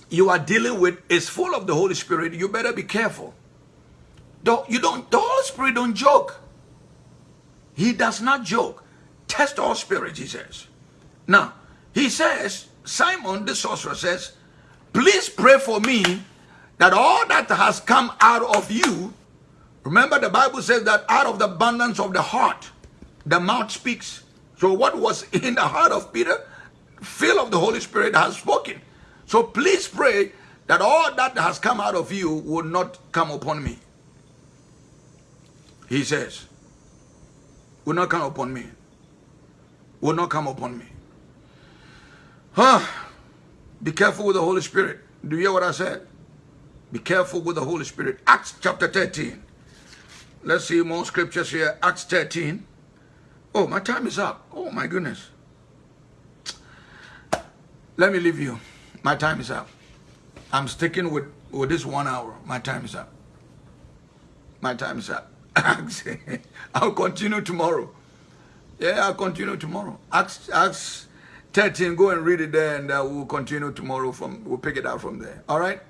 you are dealing with is full of the Holy Spirit, you better be careful. Don't, you don't, the Holy Spirit don't joke. He does not joke. Test all spirits, he says. Now, he says, Simon the sorcerer says, please pray for me that all that has come out of you, remember the Bible says that out of the abundance of the heart, the mouth speaks. So what was in the heart of Peter, fill of the Holy Spirit has spoken. So please pray that all that has come out of you will not come upon me. He says, will not come upon me. Will not come upon me. Huh? Be careful with the Holy Spirit. Do you hear what I said? Be careful with the Holy Spirit. Acts chapter 13. Let's see more scriptures here. Acts 13. Oh, my time is up. Oh, my goodness. Let me leave you. My time is up. I'm sticking with, with this one hour. My time is up. My time is up. I'll continue tomorrow. Yeah, I'll continue tomorrow. Acts, Acts 13, go and read it there and uh, we'll continue tomorrow from, we'll pick it out from there. All right?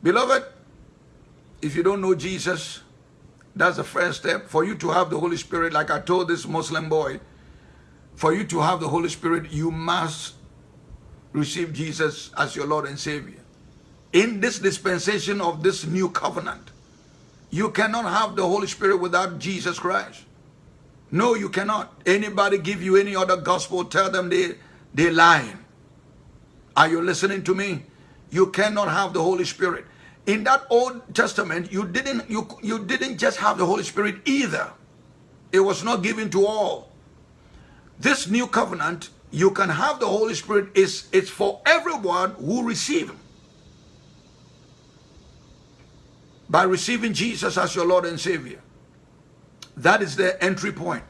Beloved, if you don't know Jesus, that's the first step. For you to have the Holy Spirit, like I told this Muslim boy, for you to have the Holy Spirit, you must receive Jesus as your Lord and Savior. In this dispensation of this new covenant, you cannot have the Holy Spirit without Jesus Christ. No, you cannot. Anybody give you any other gospel, tell them they, they're lying. Are you listening to me? You cannot have the Holy Spirit. In that Old Testament, you didn't, you, you didn't just have the Holy Spirit either. It was not given to all. This new covenant, you can have the Holy Spirit, is it's for everyone who receive him. By receiving Jesus as your Lord and Savior. That is the entry point.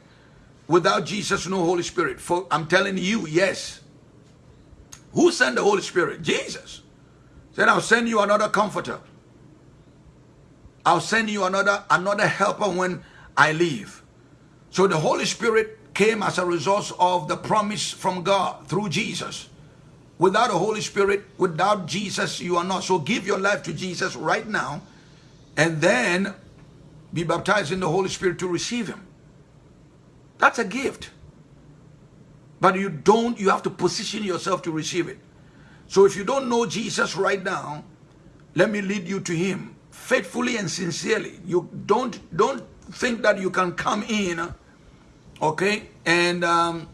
Without Jesus, no Holy Spirit. For I'm telling you, yes. Who sent the Holy Spirit? Jesus. Said, I'll send you another comforter. I'll send you another, another helper when I leave. So the Holy Spirit came as a result of the promise from God through Jesus. Without the Holy Spirit, without Jesus, you are not. So give your life to Jesus right now and then be baptized in the Holy Spirit to receive him. That's a gift. But you don't, you have to position yourself to receive it. So if you don't know Jesus right now, let me lead you to him faithfully and sincerely. You don't, don't think that you can come in, okay, and um,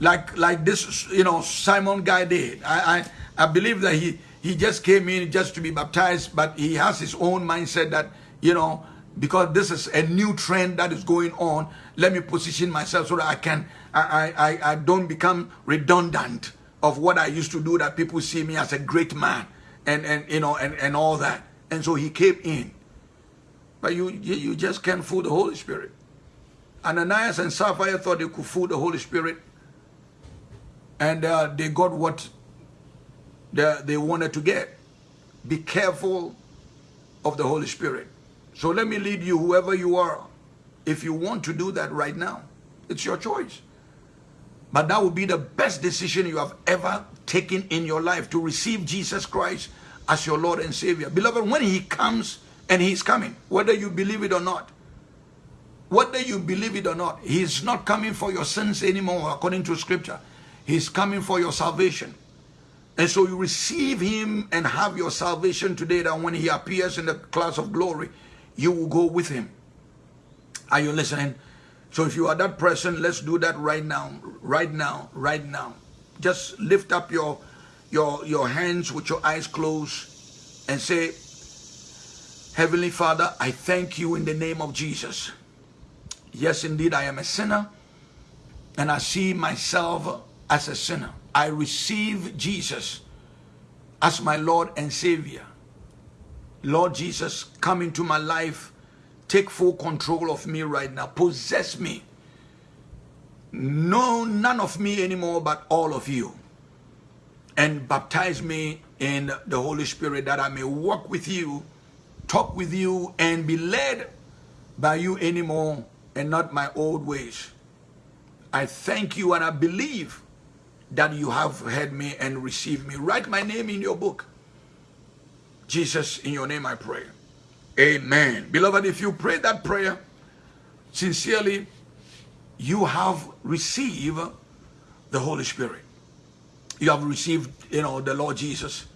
like like this, you know, Simon guy did. I, I, I believe that he, he just came in just to be baptized, but he has his own mindset that, you know, because this is a new trend that is going on. Let me position myself so that I can, I, I, I don't become redundant of what I used to do that people see me as a great man and, and you know, and, and all that. And so he came in. But you, you, just can't fool the Holy Spirit. Ananias and Sapphira thought they could fool the Holy Spirit. And uh, they got what they, they wanted to get. Be careful of the Holy Spirit. So let me lead you, whoever you are. If you want to do that right now, it's your choice. But that would be the best decision you have ever taken in your life to receive Jesus Christ as your Lord and Savior. Beloved, when He comes, and He's coming, whether you believe it or not, whether you believe it or not, He's not coming for your sins anymore, according to Scripture. He's coming for your salvation. And so you receive Him and have your salvation today, that when He appears in the clouds of glory, you will go with him. Are you listening? So if you are that person, let's do that right now, right now, right now. Just lift up your your your hands with your eyes closed and say, Heavenly Father, I thank you in the name of Jesus. Yes, indeed, I am a sinner and I see myself as a sinner. I receive Jesus as my Lord and Savior. Lord Jesus, come into my life. Take full control of me right now. Possess me. No, none of me anymore, but all of you. And baptize me in the Holy Spirit that I may walk with you, talk with you, and be led by you anymore and not my old ways. I thank you and I believe that you have heard me and received me. Write my name in your book Jesus, in your name I pray. Amen. Beloved, if you pray that prayer sincerely, you have received the Holy Spirit. You have received, you know, the Lord Jesus.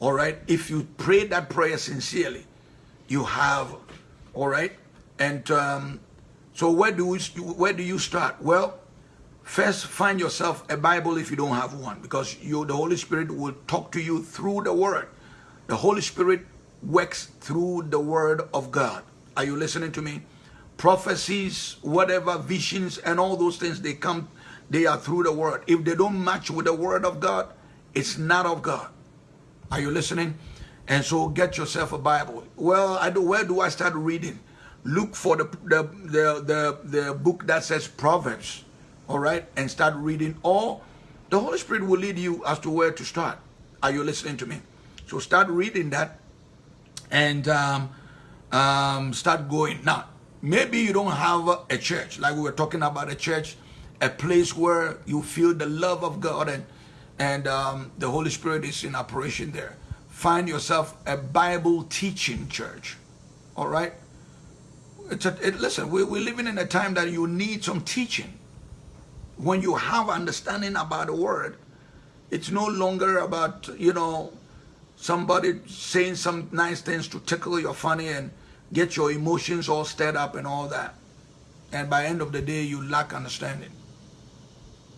All right. If you pray that prayer sincerely, you have, all right. And um, so where do we, where do you start? Well, first find yourself a Bible if you don't have one, because you, the Holy Spirit will talk to you through the Word. The Holy Spirit works through the Word of God. Are you listening to me? Prophecies, whatever visions, and all those things they come, they are through the Word. If they don't match with the Word of God, it's not of God. Are you listening? And so get yourself a Bible. Well, I do, where do I start reading? Look for the, the, the, the, the book that says Proverbs, all right? And start reading. Or the Holy Spirit will lead you as to where to start. Are you listening to me? So start reading that and um, um, start going. Now, maybe you don't have a church, like we were talking about a church, a place where you feel the love of God and, and um, the Holy Spirit is in operation there find yourself a Bible teaching church. All right? It's a, it, listen, we, we're living in a time that you need some teaching. When you have understanding about the word, it's no longer about, you know, somebody saying some nice things to tickle your funny and get your emotions all stirred up and all that. And by end of the day, you lack understanding.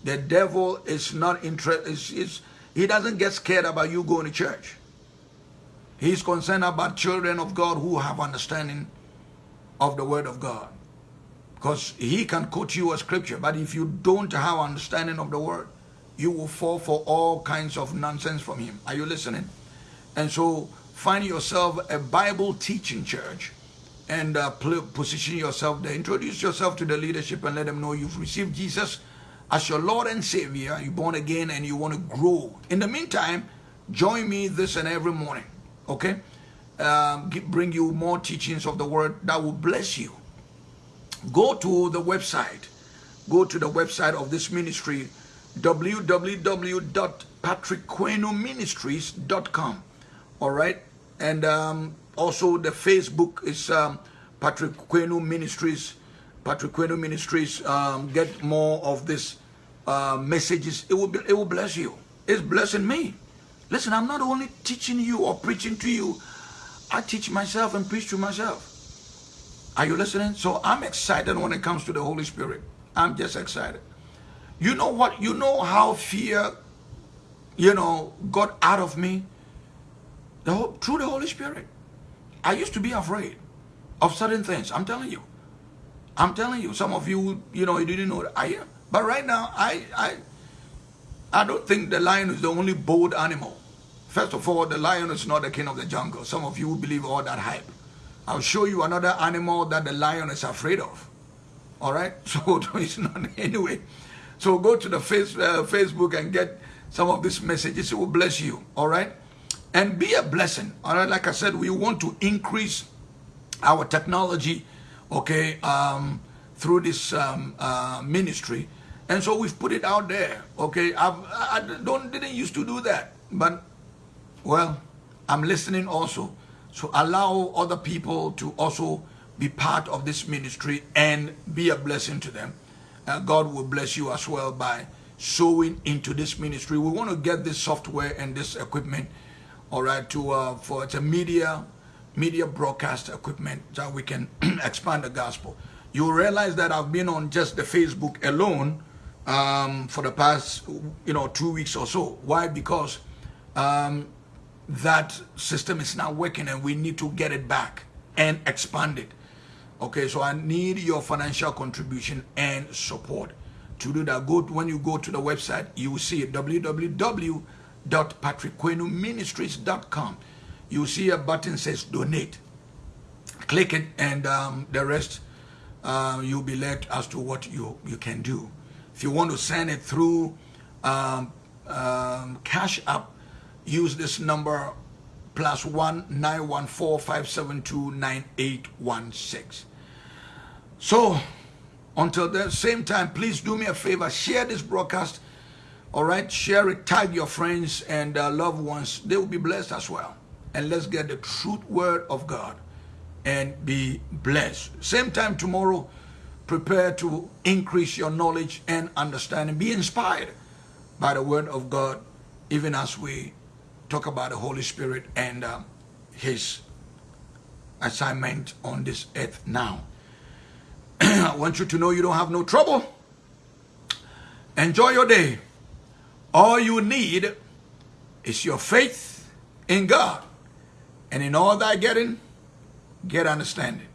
The devil is not interested. He doesn't get scared about you going to church. He's concerned about children of God who have understanding of the word of God. Because he can quote you a scripture, but if you don't have understanding of the word, you will fall for all kinds of nonsense from him. Are you listening? And so find yourself a Bible teaching church and uh, position yourself there. Introduce yourself to the leadership and let them know you've received Jesus as your Lord and Savior. You're born again and you want to grow. In the meantime, join me this and every morning okay? Um, bring you more teachings of the word that will bless you. Go to the website. Go to the website of this ministry, www.patrickquenoministries.com. All right? And um, also the Facebook is um, Patrick Quenu Ministries. Patrick Quenu Ministries. Um, get more of this uh, messages. It will, be, it will bless you. It's blessing me. Listen, I'm not only teaching you or preaching to you, I teach myself and preach to myself. Are you listening? So I'm excited when it comes to the Holy Spirit. I'm just excited. You know what? You know how fear, you know, got out of me? The whole, through the Holy Spirit. I used to be afraid of certain things. I'm telling you. I'm telling you. Some of you, you know, you didn't know that I am. But right now, I, I, I don't think the lion is the only bold animal. First of all, the lion is not the king of the jungle. Some of you believe all that hype. I'll show you another animal that the lion is afraid of. All right? So it's not anyway. So go to the face, uh, Facebook and get some of these messages. It will bless you. All right? And be a blessing. All right? Like I said, we want to increase our technology, okay, um, through this um, uh, ministry. And so we've put it out there. Okay, I've, I don't didn't used to do that, but well, I'm listening also. So allow other people to also be part of this ministry and be a blessing to them. Uh, God will bless you as well by sowing into this ministry. We want to get this software and this equipment, all right, to uh, for it's a media media broadcast equipment so we can expand the gospel. You realize that I've been on just the Facebook alone um, for the past, you know, two weeks or so. Why? Because um, that system is not working and we need to get it back and expand it. Okay, so I need your financial contribution and support. To do that, go when you go to the website, you will see it, www.patrickquenuministries.com. You see a button says donate. Click it and um, the rest uh, you'll be led as to what you, you can do. If you want to send it through um, um, Cash App, use this number plus one nine one four five seven two nine eight one six. So until the same time, please do me a favor, share this broadcast. All right, share it, tag your friends and uh, loved ones. They will be blessed as well. and let's get the truth word of God and be blessed. Same time tomorrow, prepare to increase your knowledge and understanding. Be inspired by the word of God, even as we talk about the Holy Spirit and um, his assignment on this earth now. I want you to know you don't have no trouble. Enjoy your day. All you need is your faith in God. And in all that getting, get understanding.